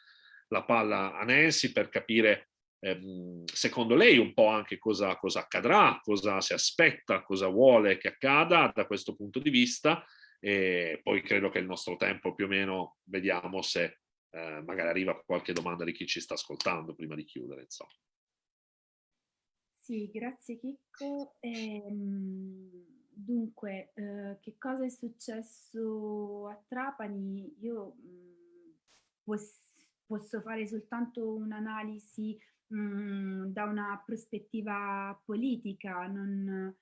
E: la palla a Nancy per capire ehm, secondo lei un po' anche cosa, cosa accadrà, cosa si aspetta, cosa vuole che accada da questo punto di vista e poi credo che il nostro tempo più o meno vediamo se eh, magari arriva qualche domanda di chi ci sta ascoltando prima di chiudere. Insomma.
F: Sì, grazie Chicco. Ehm, dunque, eh, che cosa è successo a Trapani? Io mh, mm, posso fare soltanto un'analisi mm, da una prospettiva politica, non,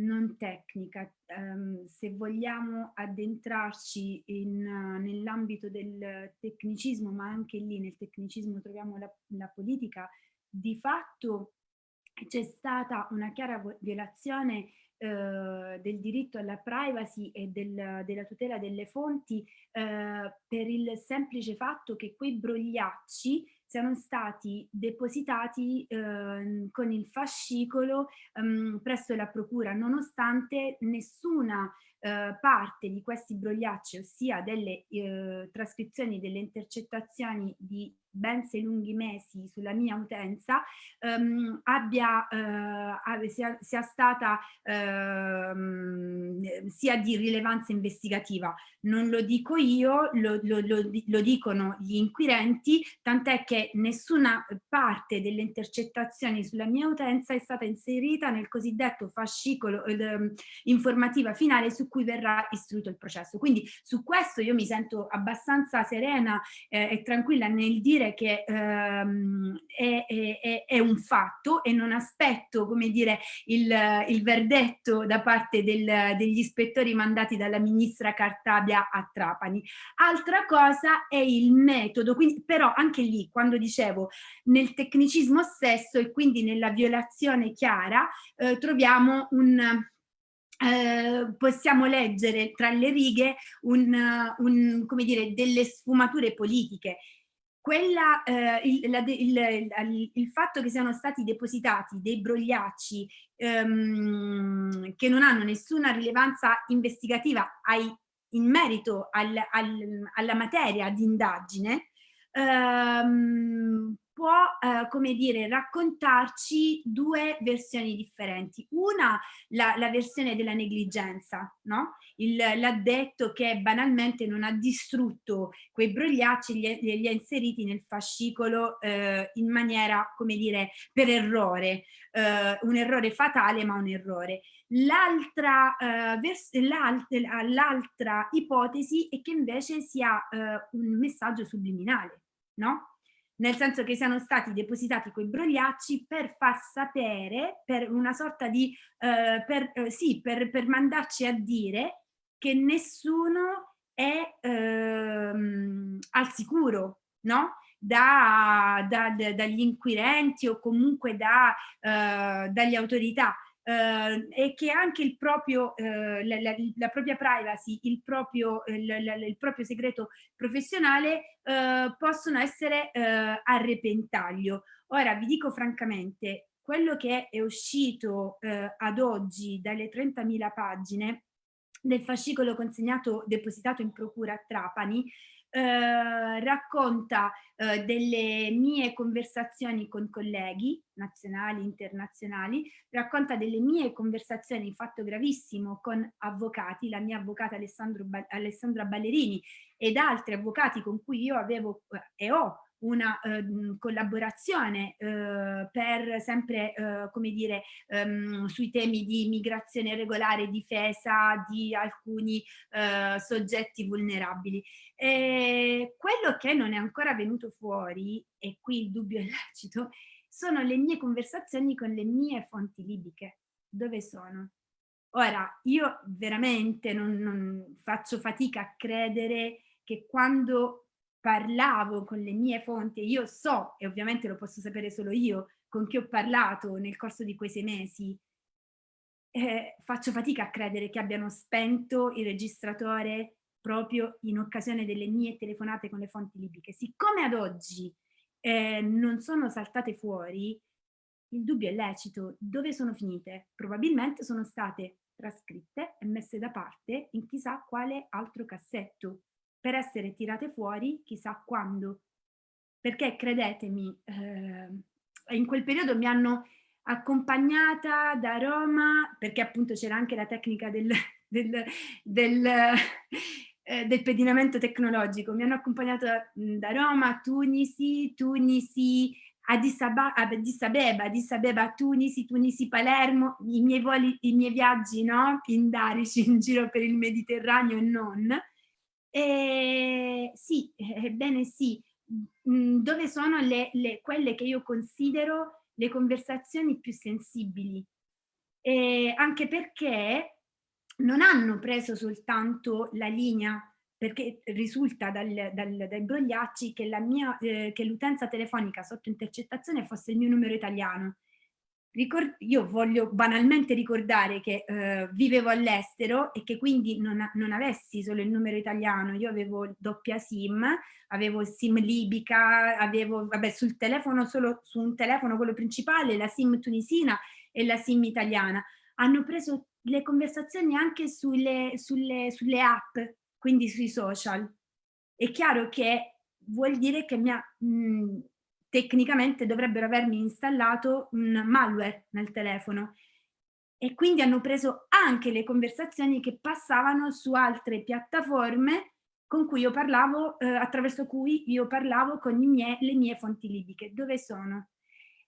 F: non tecnica. Um, se vogliamo addentrarci nell'ambito del tecnicismo, ma anche lì nel tecnicismo troviamo la, la politica, di fatto c'è stata una chiara violazione eh, del diritto alla privacy e del, della tutela delle fonti eh, per il semplice fatto che quei brogliacci siano stati depositati eh, con il fascicolo ehm, presso la procura, nonostante nessuna eh, parte di questi brogliacci, ossia delle eh, trascrizioni delle intercettazioni di ben sei lunghi mesi sulla mia utenza ehm, abbia, eh, sia, sia, stata ehm, sia di rilevanza investigativa. Non lo dico io, lo, lo, lo, lo dicono gli inquirenti, tant'è che nessuna parte delle intercettazioni sulla mia utenza è stata inserita nel cosiddetto fascicolo eh, informativa finale su cui verrà istruito il processo. Quindi su questo io mi sento abbastanza serena eh, e tranquilla nel dire dire che ehm, è, è, è, un fatto e non aspetto, come dire, il, il verdetto da parte del, degli ispettori mandati dalla ministra Cartabia a Trapani. Altra cosa è il metodo, quindi, però anche lì, quando dicevo nel tecnicismo stesso e quindi nella violazione chiara, eh, troviamo un eh, possiamo leggere tra le righe un, un, come dire, delle sfumature politiche quella, eh, il, la, il, il, fatto che siano stati depositati dei brogliacci ehm, che non hanno nessuna rilevanza investigativa ai, in merito al, al, alla materia di indagine ehm, può, eh, come dire, raccontarci due versioni differenti. Una, la, la versione della negligenza, no? L'addetto che banalmente non ha distrutto quei brogliacci, li, li ha inseriti nel fascicolo eh, in maniera, come dire, per errore. Eh, un errore fatale, ma un errore. L'altra eh, ipotesi è che invece sia eh, un messaggio subliminale, no? Nel senso che siano stati depositati quei brogliacci per far sapere, per una sorta di, eh, per, eh, sì, per, per, mandarci a dire che nessuno è ehm, al sicuro, no? Da, da, da, dagli inquirenti o comunque eh, dagli autorità eh, e che anche il proprio, eh, la, la, la, propria privacy, il proprio, il, il proprio segreto professionale eh, possono essere eh, a repentaglio. Ora vi dico francamente, quello che è uscito eh, ad oggi dalle 30.000 pagine del fascicolo consegnato, depositato in procura a Trapani, eh, racconta eh, delle mie conversazioni con colleghi nazionali, internazionali, racconta delle mie conversazioni, fatto gravissimo, con avvocati, la mia avvocata Alessandra Ballerini ed altri avvocati con cui io avevo eh, e ho una eh, collaborazione eh, per sempre, eh, come dire, ehm, sui temi di migrazione regolare, difesa di alcuni eh, soggetti vulnerabili. E quello che non è ancora venuto fuori, e qui il dubbio è lecito, sono le mie conversazioni con le mie fonti libiche. Dove sono? Ora, io veramente non, non faccio fatica a credere che quando parlavo con le mie fonti, io so, e ovviamente lo posso sapere solo io, con chi ho parlato nel corso di quei sei mesi, eh, faccio fatica a credere che abbiano spento il registratore proprio in occasione delle mie telefonate con le fonti libiche. Siccome ad oggi eh, non sono saltate fuori, il dubbio è lecito. Dove sono finite? Probabilmente sono state trascritte e messe da parte in chissà quale altro cassetto per essere tirate fuori chissà quando. Perché credetemi, eh, in quel periodo mi hanno accompagnata da Roma, perché appunto c'era anche la tecnica del, del, del, eh, del, pedinamento tecnologico, mi hanno accompagnata da Roma Tunisi, Tunisi, Addis, Abeba, Addis Abeba, Addis Abeba, Tunisi, Tunisi, Palermo, i miei, voli, i miei viaggi no? pindarici in giro per il Mediterraneo e non, e sì, ebbene sì, mh, dove sono le, le, quelle che io considero le conversazioni più sensibili. E anche perché non hanno preso soltanto la linea perché risulta dal, dal, dai brogliacci che l'utenza eh, telefonica sotto intercettazione fosse il mio numero italiano. Io voglio banalmente ricordare che eh, vivevo all'estero e che quindi non, non, avessi solo il numero italiano, io avevo doppia SIM, avevo SIM libica, avevo vabbè, sul telefono solo su un telefono quello principale, la SIM tunisina e la SIM italiana. Hanno preso le conversazioni anche sulle, sulle, sulle app quindi sui social. È chiaro che vuol dire che mi ha, mh, tecnicamente dovrebbero avermi installato un malware nel telefono e quindi hanno preso anche le conversazioni che passavano su altre piattaforme con cui io parlavo, eh, attraverso cui io parlavo con mie, le mie fonti libiche. Dove sono?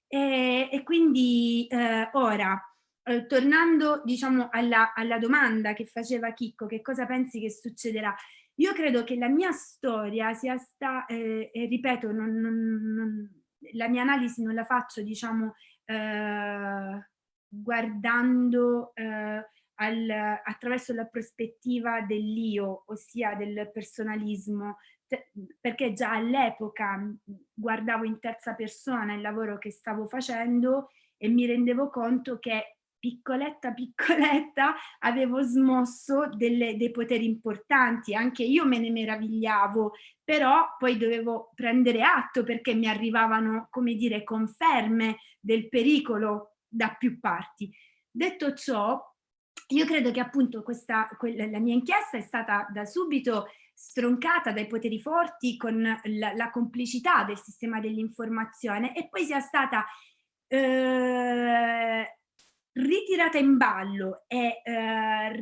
F: E, e quindi eh, ora, eh, tornando diciamo alla, alla, domanda che faceva Chicco, che cosa pensi che succederà? Io credo che la mia storia sia stata, eh, e ripeto, non, non, non, la mia analisi non la faccio diciamo eh, guardando eh, al, attraverso la prospettiva dell'io, ossia del personalismo, perché già all'epoca guardavo in terza persona il lavoro che stavo facendo e mi rendevo conto che piccoletta piccoletta avevo smosso delle, dei poteri importanti, anche io me ne meravigliavo, però poi dovevo prendere atto perché mi arrivavano, come dire, conferme del pericolo da più parti. Detto ciò, io credo che appunto questa, quella, la mia inchiesta è stata da subito stroncata dai poteri forti con la, la complicità del sistema dell'informazione e poi sia stata eh, ritirata in ballo e eh,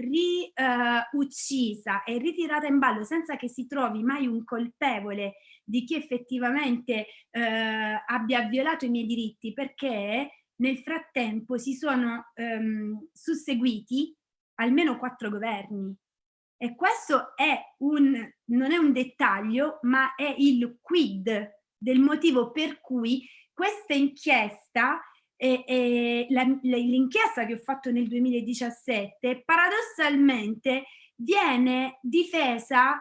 F: riuccisa eh, e ritirata in ballo senza che si trovi mai un colpevole di chi effettivamente eh, abbia violato i miei diritti perché nel frattempo si sono ehm, susseguiti almeno quattro governi. E questo è un, non è un dettaglio ma è il quid del motivo per cui questa inchiesta e, e l'inchiesta che ho fatto nel 2017 paradossalmente viene difesa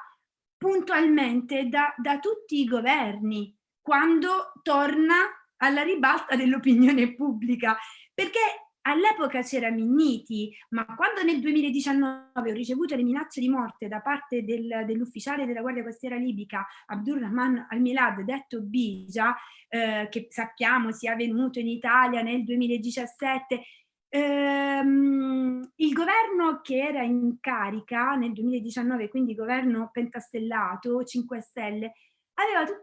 F: puntualmente da, da tutti i governi quando torna alla ribalta dell'opinione pubblica. Perché All'epoca c'era Minniti, ma quando nel 2019 ho ricevuto le minacce di morte da parte del, dell'ufficiale della Guardia Costiera Libica Abdurrahman Al-Milad, detto Bija, eh, che sappiamo sia venuto in Italia nel 2017, ehm, il governo che era in carica nel 2019, quindi governo pentastellato, 5 Stelle, aveva,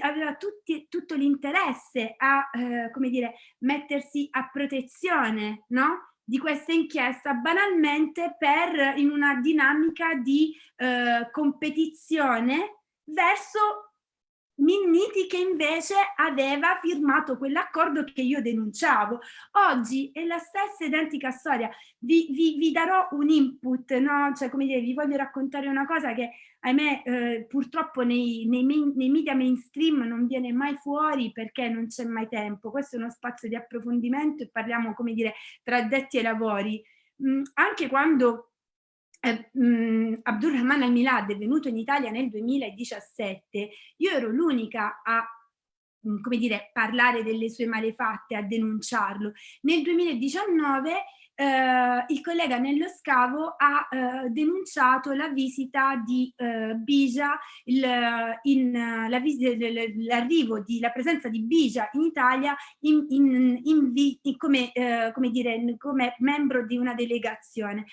F: aveva tutti, tutto l'interesse a, eh, come dire, mettersi a protezione, no? di questa inchiesta banalmente per in una dinamica di eh, competizione verso Minniti che invece aveva firmato quell'accordo che io denunciavo. Oggi è la stessa identica storia. Vi, vi, vi darò un input, no? cioè come dire, vi voglio raccontare una cosa che ahimè eh, purtroppo nei, nei, nei, media mainstream non viene mai fuori perché non c'è mai tempo. Questo è uno spazio di approfondimento e parliamo come dire tra addetti ai lavori. Mm, anche quando eh, mh, Abdurrahman al-Milad è venuto in Italia nel 2017, io ero l'unica a come dire, parlare delle sue malefatte, a denunciarlo. Nel 2019 eh, il collega Nello Scavo ha eh, denunciato la visita di eh, Bija, l'arrivo la presenza di Bija in Italia in, in, in, come, eh, come, dire, come membro di una delegazione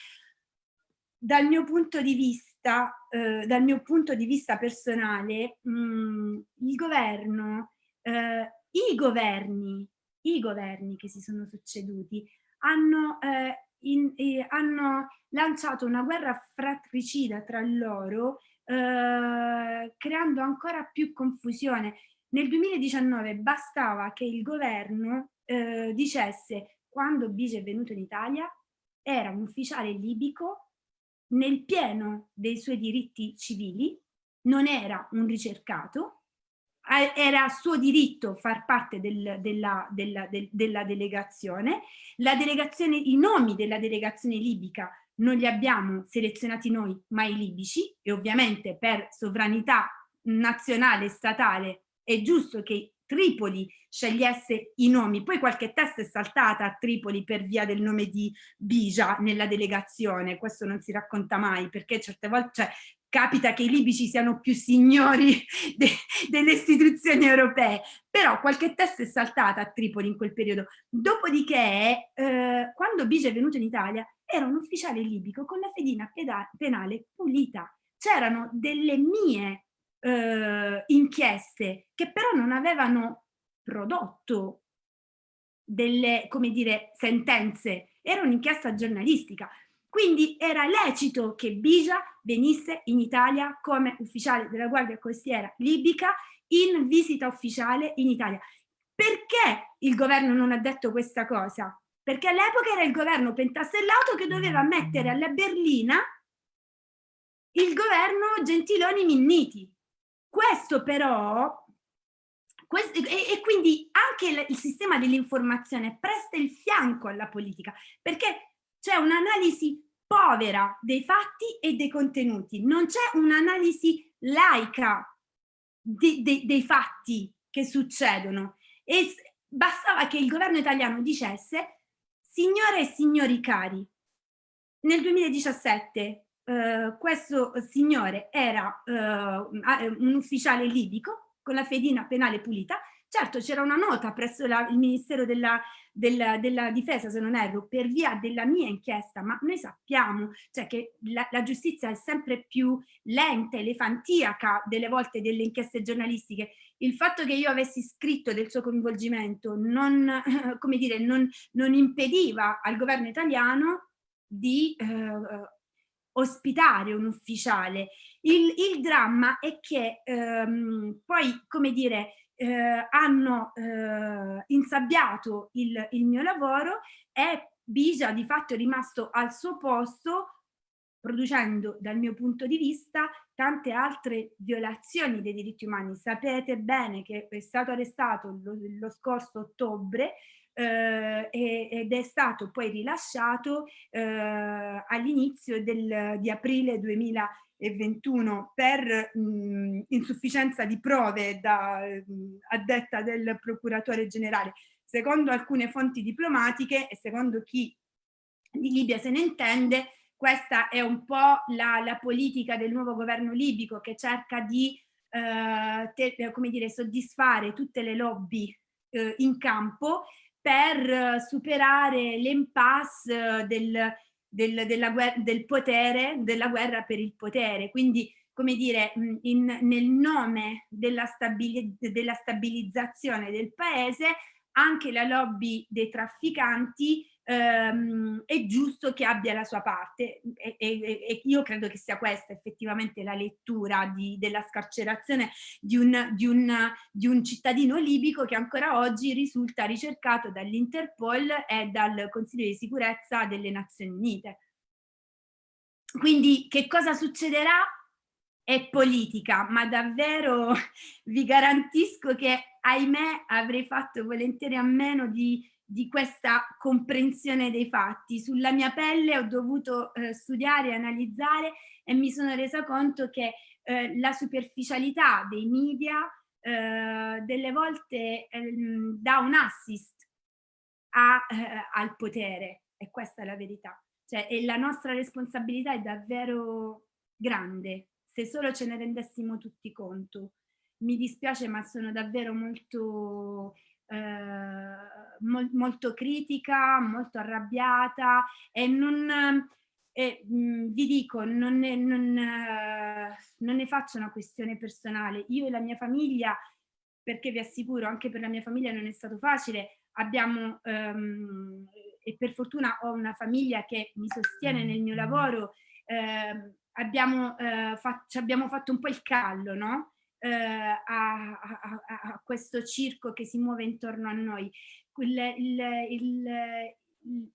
F: dal mio punto di vista, eh, dal mio punto di vista personale, mh, mm, il governo, eh, i governi, i governi che si sono succeduti hanno, eh, in, eh, hanno lanciato una guerra fratricida tra loro, eh, creando ancora più confusione. Nel 2019 bastava che il governo eh, dicesse quando Bige è venuto in Italia era un ufficiale libico nel pieno dei suoi diritti civili, non era un ricercato, era suo diritto far parte del, della, della, del, della delegazione. Delegazione, i nomi della delegazione libica non li abbiamo selezionati noi, ma i libici, e ovviamente per sovranità nazionale, statale, è giusto che Tripoli scegliesse i nomi, poi qualche testa è saltata a Tripoli per via del nome di Bija nella delegazione, questo non si racconta mai perché certe volte, cioè, capita che i libici siano più signori de, delle istituzioni europee, però qualche testa è saltata a Tripoli in quel periodo. Dopodiché, eh, quando Bija è venuto in Italia, era un ufficiale libico con la fedina penale pulita. C'erano delle mie eh, inchieste che però non avevano prodotto delle, come dire, sentenze, era un'inchiesta giornalistica. Quindi era lecito che Bija venisse in Italia come ufficiale della Guardia Costiera libica in visita ufficiale inItalia. Perché il governo non ha detto questa cosa? Perché all'epoca era il governo pentastellato che doveva mettere alla berlina il governo Gentiloni Minniti. Questo però, questo, e, e, quindi anche il, il sistema dell'informazione presta il fianco alla politica, perché c'è un'analisi povera dei fatti e dei contenuti, non c'è un'analisi laica de, de, dei fatti che succedono. E bastava che il governo italiano dicesse signore e signori cari, nel 2017 eh, questo signore era eh, un ufficiale libico con la fedina penale pulita, certo c'era una nota presso la, il Ministero della, della, della, Difesa, se non erro, per via della mia inchiesta, ma noi sappiamo cioè, che la, la giustizia è sempre più lenta, elefantiaca delle volte delle inchieste giornalistiche. Il fatto che io avessi scritto del suo coinvolgimento non, dire, non, non impediva al governo italiano di eh, ospitare un ufficiale. Il, il dramma è che ehm, poi, come dire, eh, hanno eh, insabbiato il, il mio lavoro e Bija di fatto è rimasto al suo posto producendo dal mio punto di vista tante altre violazioni dei diritti umani. Sapete bene che è stato arrestato lo, lo scorso ottobre eh, ed è stato poi rilasciato eh, all'inizio di aprile 2021 per mh, insufficienza di prove da, mh, a detta del procuratore generale. Secondo alcune fonti diplomatiche e secondo chi di Libia se ne intende, questa è un po' la, la politica del nuovo governo libico che cerca di eh, te, come dire, soddisfare tutte le lobby eh, in campo per superare l'impasse del, del, del potere, della guerra per il potere. Quindi, come dire, in, nel nome della, stabili, della stabilizzazione del paese, anche la lobby dei trafficanti ehm, è giusto che abbia la sua parte e, e, e, io credo che sia questa effettivamente la lettura di, della scarcerazione di un, di, un, di un cittadino libico che ancora oggi risulta ricercato dall'Interpol e dal Consiglio di sicurezza delle Nazioni Unite. Quindi che cosa succederà? È politica, ma davvero vi garantisco che ahimè avrei fatto volentieri a meno di di questa comprensione dei fatti. Sulla mia pelle ho dovuto eh, studiare analizzare e mi sono resa conto che eh, la superficialità dei media eh, delle volte ehm, dà un assist a, eh, al potere e questa è la verità. Cioè, e la nostra responsabilità è davvero grande se solo ce ne rendessimo tutti conto. Mi dispiace ma sono davvero molto eh, mol molto critica, molto arrabbiata e non, eh, mh, vi dico, non ne, non, eh, non ne faccio una questione personale. Io e la mia famiglia, perché vi assicuro, anche per la mia famiglia non è stato facile, abbiamo, ehm, e per fortuna ho una famiglia che mi sostiene nel mio lavoro, ehm, abbiamo, eh, fatto, abbiamo fatto un po' il callo, no? Eh, a, a, a, questo circo che si muove intorno a noi. Il, il, il,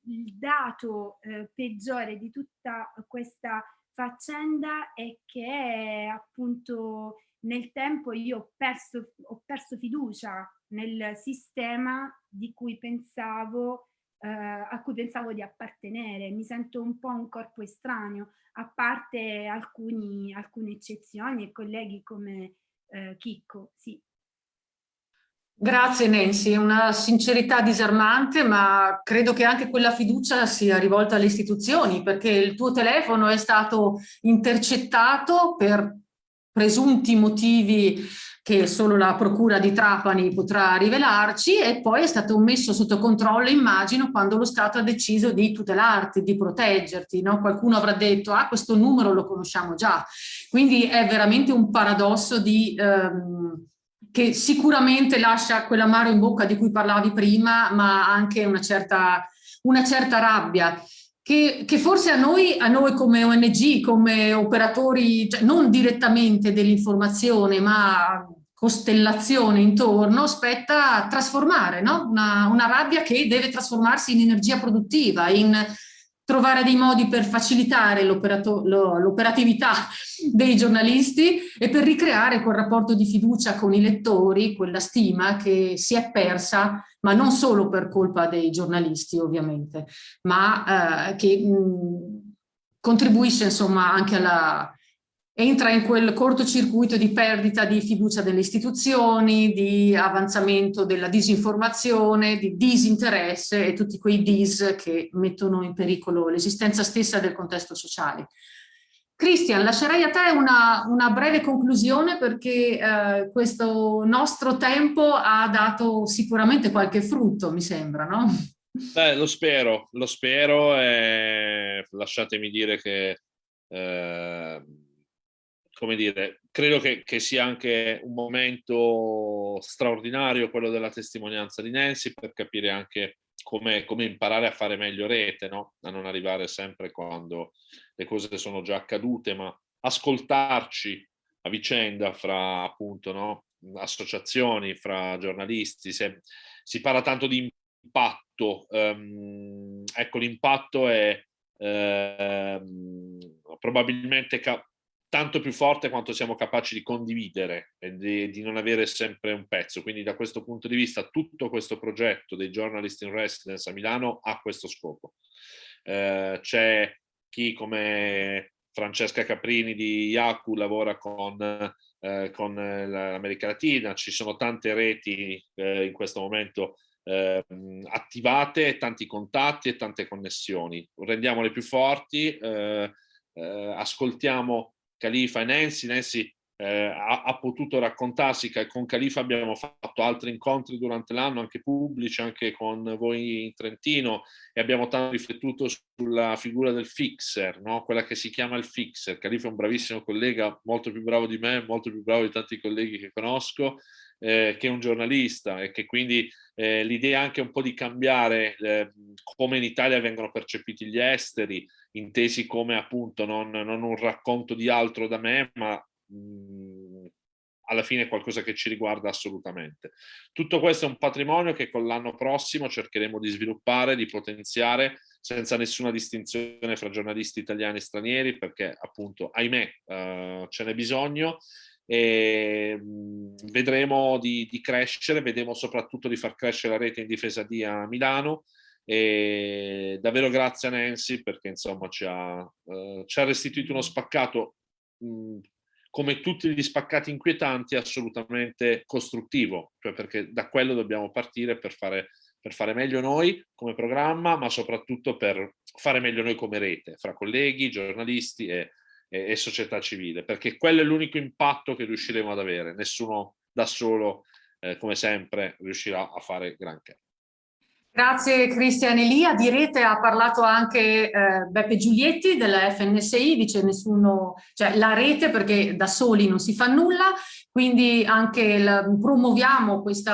F: il dato eh, peggiore di tutta questa faccenda è che appunto nel tempo io ho perso, ho perso fiducia nel sistema di cui pensavo, eh, a cui pensavo di appartenere. Mi sento un po' un corpo estraneo, a parte alcuni, alcune eccezioni e colleghi come eh, Chicco. Sì.
A: Grazie Nancy, una sincerità disarmante, ma credo che anche quella fiducia sia rivolta alle istituzioni, perché il tuo telefono è stato intercettato per presunti motivi che solo la procura di Trapani potrà rivelarci e poi è stato messo sotto controllo, immagino, quando lo Stato ha deciso di tutelarti, di proteggerti. No? Qualcuno avrà detto, ah, questo numero lo conosciamo già. Quindi è veramente un paradosso di... Ehm, che sicuramente lascia quell'amaro in bocca di cui parlavi prima, ma anche una certa, una certa rabbia. Che, che, forse a noi, a noi come ONG, come operatori, cioè non direttamente dell'informazione, ma costellazione intorno, spetta trasformare, no? una, una rabbia che deve trasformarsi in energia produttiva, in trovare dei modi per facilitare l'operatività dei giornalisti e per ricreare quel rapporto di fiducia con i lettori, quella stima che si è persa, ma non solo per colpa dei giornalisti ovviamente, ma eh, che mh, contribuisce insomma anche alla, entra in quel cortocircuito di perdita di fiducia delle istituzioni, di avanzamento della disinformazione, di disinteresse e tutti quei dis che mettono in pericolo l'esistenza stessa del contesto sociale. Cristian, lascerei a te una, una breve conclusione perché eh, questo nostro tempo ha dato sicuramente qualche frutto, mi sembra, no?
E: Beh, lo spero, lo spero e lasciatemi dire che eh, come dire, credo che, che, sia anche un momento straordinario quello della testimonianza di Nancy per capire anche come, come imparare a fare meglio rete, no? a non arrivare sempre quando le cose sono già accadute, ma ascoltarci a vicenda fra appunto no? associazioni, fra giornalisti, se, si parla tanto di impatto, um, ecco l'impatto è uh, probabilmente tanto più forte quanto siamo capaci di condividere e di, di, non avere sempre un pezzo. Quindi da questo punto di vista tutto questo progetto dei Journalist in Residence a Milano ha questo scopo. Eh, C'è chi come Francesca Caprini di Yaku lavora con, eh, con l'America Latina, ci sono tante reti eh, in questo momento eh, attivate, tanti contatti e tante connessioni. Rendiamole più forti, eh, eh, ascoltiamo Califa e Nancy. Nancy eh, ha, ha, potuto raccontarsi che con Califa abbiamo fatto altri incontri durante l'anno, anche pubblici, anche con voi in Trentino, e abbiamo tanto riflettuto sulla figura del fixer, no? quella che si chiama il fixer. Califa è un bravissimo collega, molto più bravo di me, molto più bravo di tanti colleghi che conosco, eh, che è un giornalista e che quindi eh, l'idea anche un po' di cambiare eh, come in Italia vengono percepiti gli esteri, intesi come appunto non, non un racconto di altro da me, ma mh, mhmm, alla fine è qualcosa che ci riguarda assolutamente. Tutto questo è un patrimonio che con l'anno prossimo cercheremo di sviluppare, di potenziare senza nessuna distinzione fra giornalisti italiani e stranieri perché appunto ahimè uh, ce n'è bisogno e mhmm, vedremo di, di, crescere, vedremo soprattutto di far crescere la rete in difesa di a Milano e davvero grazie a Nancy perché insomma ci ha, uh, ci ha restituito uno spaccato mh, mhmm, come tutti gli spaccati inquietanti assolutamente costruttivo, cioè perché da quello dobbiamo partire per fare, per fare meglio noi come programma, ma soprattutto per fare meglio noi come rete, fra colleghi, giornalisti e, e, e società civile, perché quello è l'unico impatto che riusciremo ad avere, nessuno da solo, eh, come sempre, riuscirà a fare granché.
A: Grazie Cristian Elia. Di rete ha parlato anche eh, Beppe Giulietti della FNSI, dice nessuno, cioè la rete perché da soli non si fa nulla, quindi anche la, promuoviamo questo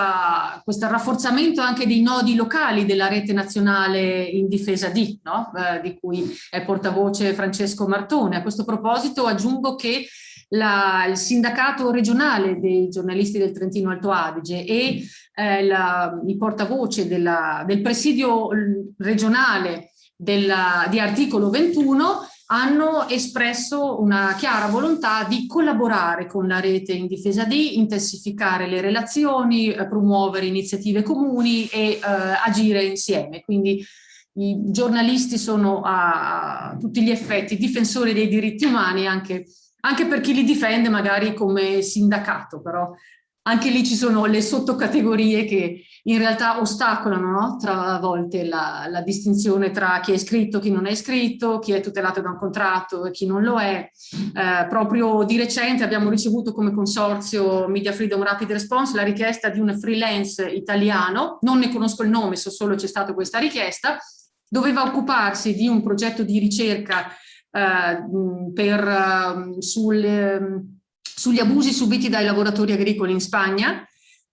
A: rafforzamento anche dei nodi locali della rete nazionale in difesa di, no? eh, di cui è portavoce Francesco Martone. A questo proposito aggiungo che la, il sindacato regionale dei giornalisti del Trentino Alto Adige e eh, la, il portavoce della, del presidio regionale della, di articolo 21 hanno espresso una chiara volontà di collaborare con la rete in difesa di, intensificare le relazioni, eh, promuovere iniziative comuni e eh, agire insieme. Quindi i giornalisti sono a tutti gli effetti difensori dei diritti umani anche, anche per chi li difende magari come sindacato, però anche lì ci sono le sottocategorie che in realtà ostacolano no? tra volte la, la, distinzione tra chi è iscritto, chi non è iscritto, chi è tutelato da un contratto e chi non lo è. Eh, proprio di recente abbiamo ricevuto come consorzio Media Freedom Rapid Response la richiesta di un freelance italiano, non ne conosco il nome, so solo c'è stata questa richiesta, doveva occuparsi di un progetto di ricerca per, uh, sul, sugli abusi subiti dai lavoratori agricoli in Spagna.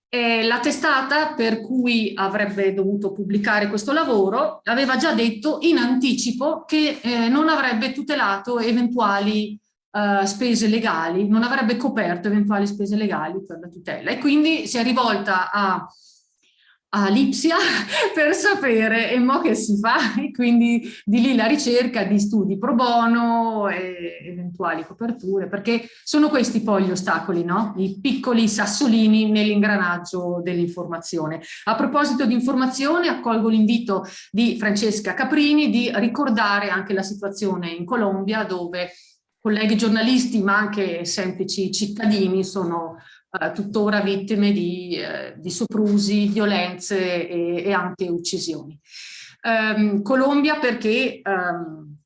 A: Eh, la testata per cui avrebbe dovuto pubblicare questo lavoro aveva già detto in anticipo che eh, non avrebbe tutelato eventuali uh, spese legali, non avrebbe coperto eventuali spese legali per la tutela e quindi si è rivolta a a Lipsia per sapere e mo che si fa e quindi di lì la ricerca di studi pro bono e eventuali coperture perché sono questi poi gli ostacoli no? i piccoli sassolini nell'ingranaggio dell'informazione a proposito di informazione accolgo l'invito di Francesca Caprini di ricordare anche la situazione in Colombia dove colleghi giornalisti ma anche semplici cittadini sono eh, tuttora vittime di, eh, di soprusi, violenze e, e anche uccisioni. Um, Colombia perché um,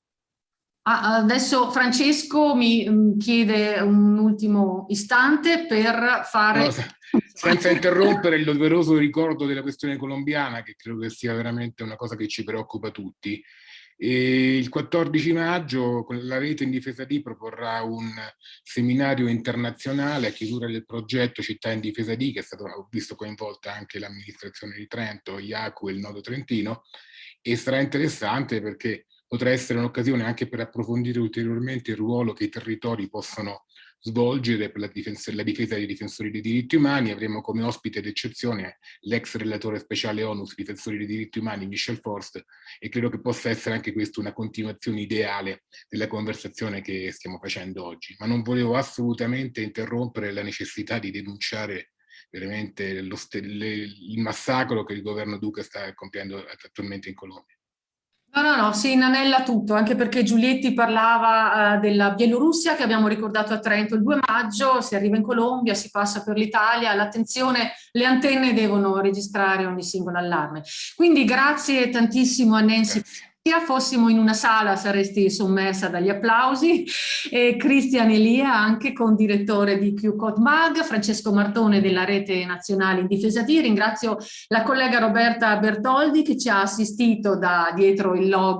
A: adesso Francesco mi um, chiede un ultimo istante per fare...
C: No, senza interrompere il doveroso ricordo della questione colombiana, che credo che sia veramente una cosa che ci preoccupa tutti, e il 14 maggio la rete in difesa di proporrà un seminario internazionale a chiusura del progetto Città in difesa di, che è stato visto coinvolta anche l'amministrazione di Trento, IACU e il Nodo Trentino, e sarà interessante perché potrà essere un'occasione anche per approfondire ulteriormente il ruolo che i territori possono svolgere per la difesa, la difesa dei difensori dei diritti umani. Avremo come ospite d'eccezione l'ex relatore speciale ONU sui difensori dei diritti umani, Michel Forst, e credo che possa essere anche questa una continuazione ideale della conversazione che stiamo facendo oggi. Ma non volevo assolutamente interrompere la necessità di denunciare veramente lo, il massacro che il governo Duca sta compiendo attualmente in Colombia.
A: No, no, no, si inanella tutto, anche perché Giulietti parlava uh, della Bielorussia che abbiamo ricordato a Trento il 2 maggio, si arriva in Colombia, si passa per l'Italia, l'attenzione, le antenne devono registrare ogni singolo allarme. Quindi grazie tantissimo a Nancy grazie fossimo in una sala saresti sommersa dagli applausi, e Cristian Elia anche con direttore di QCOD MAG, Francesco Martone della Rete Nazionale in Difesa di, ringrazio la collega Roberta Bertoldi che ci ha assistito da dietro il logo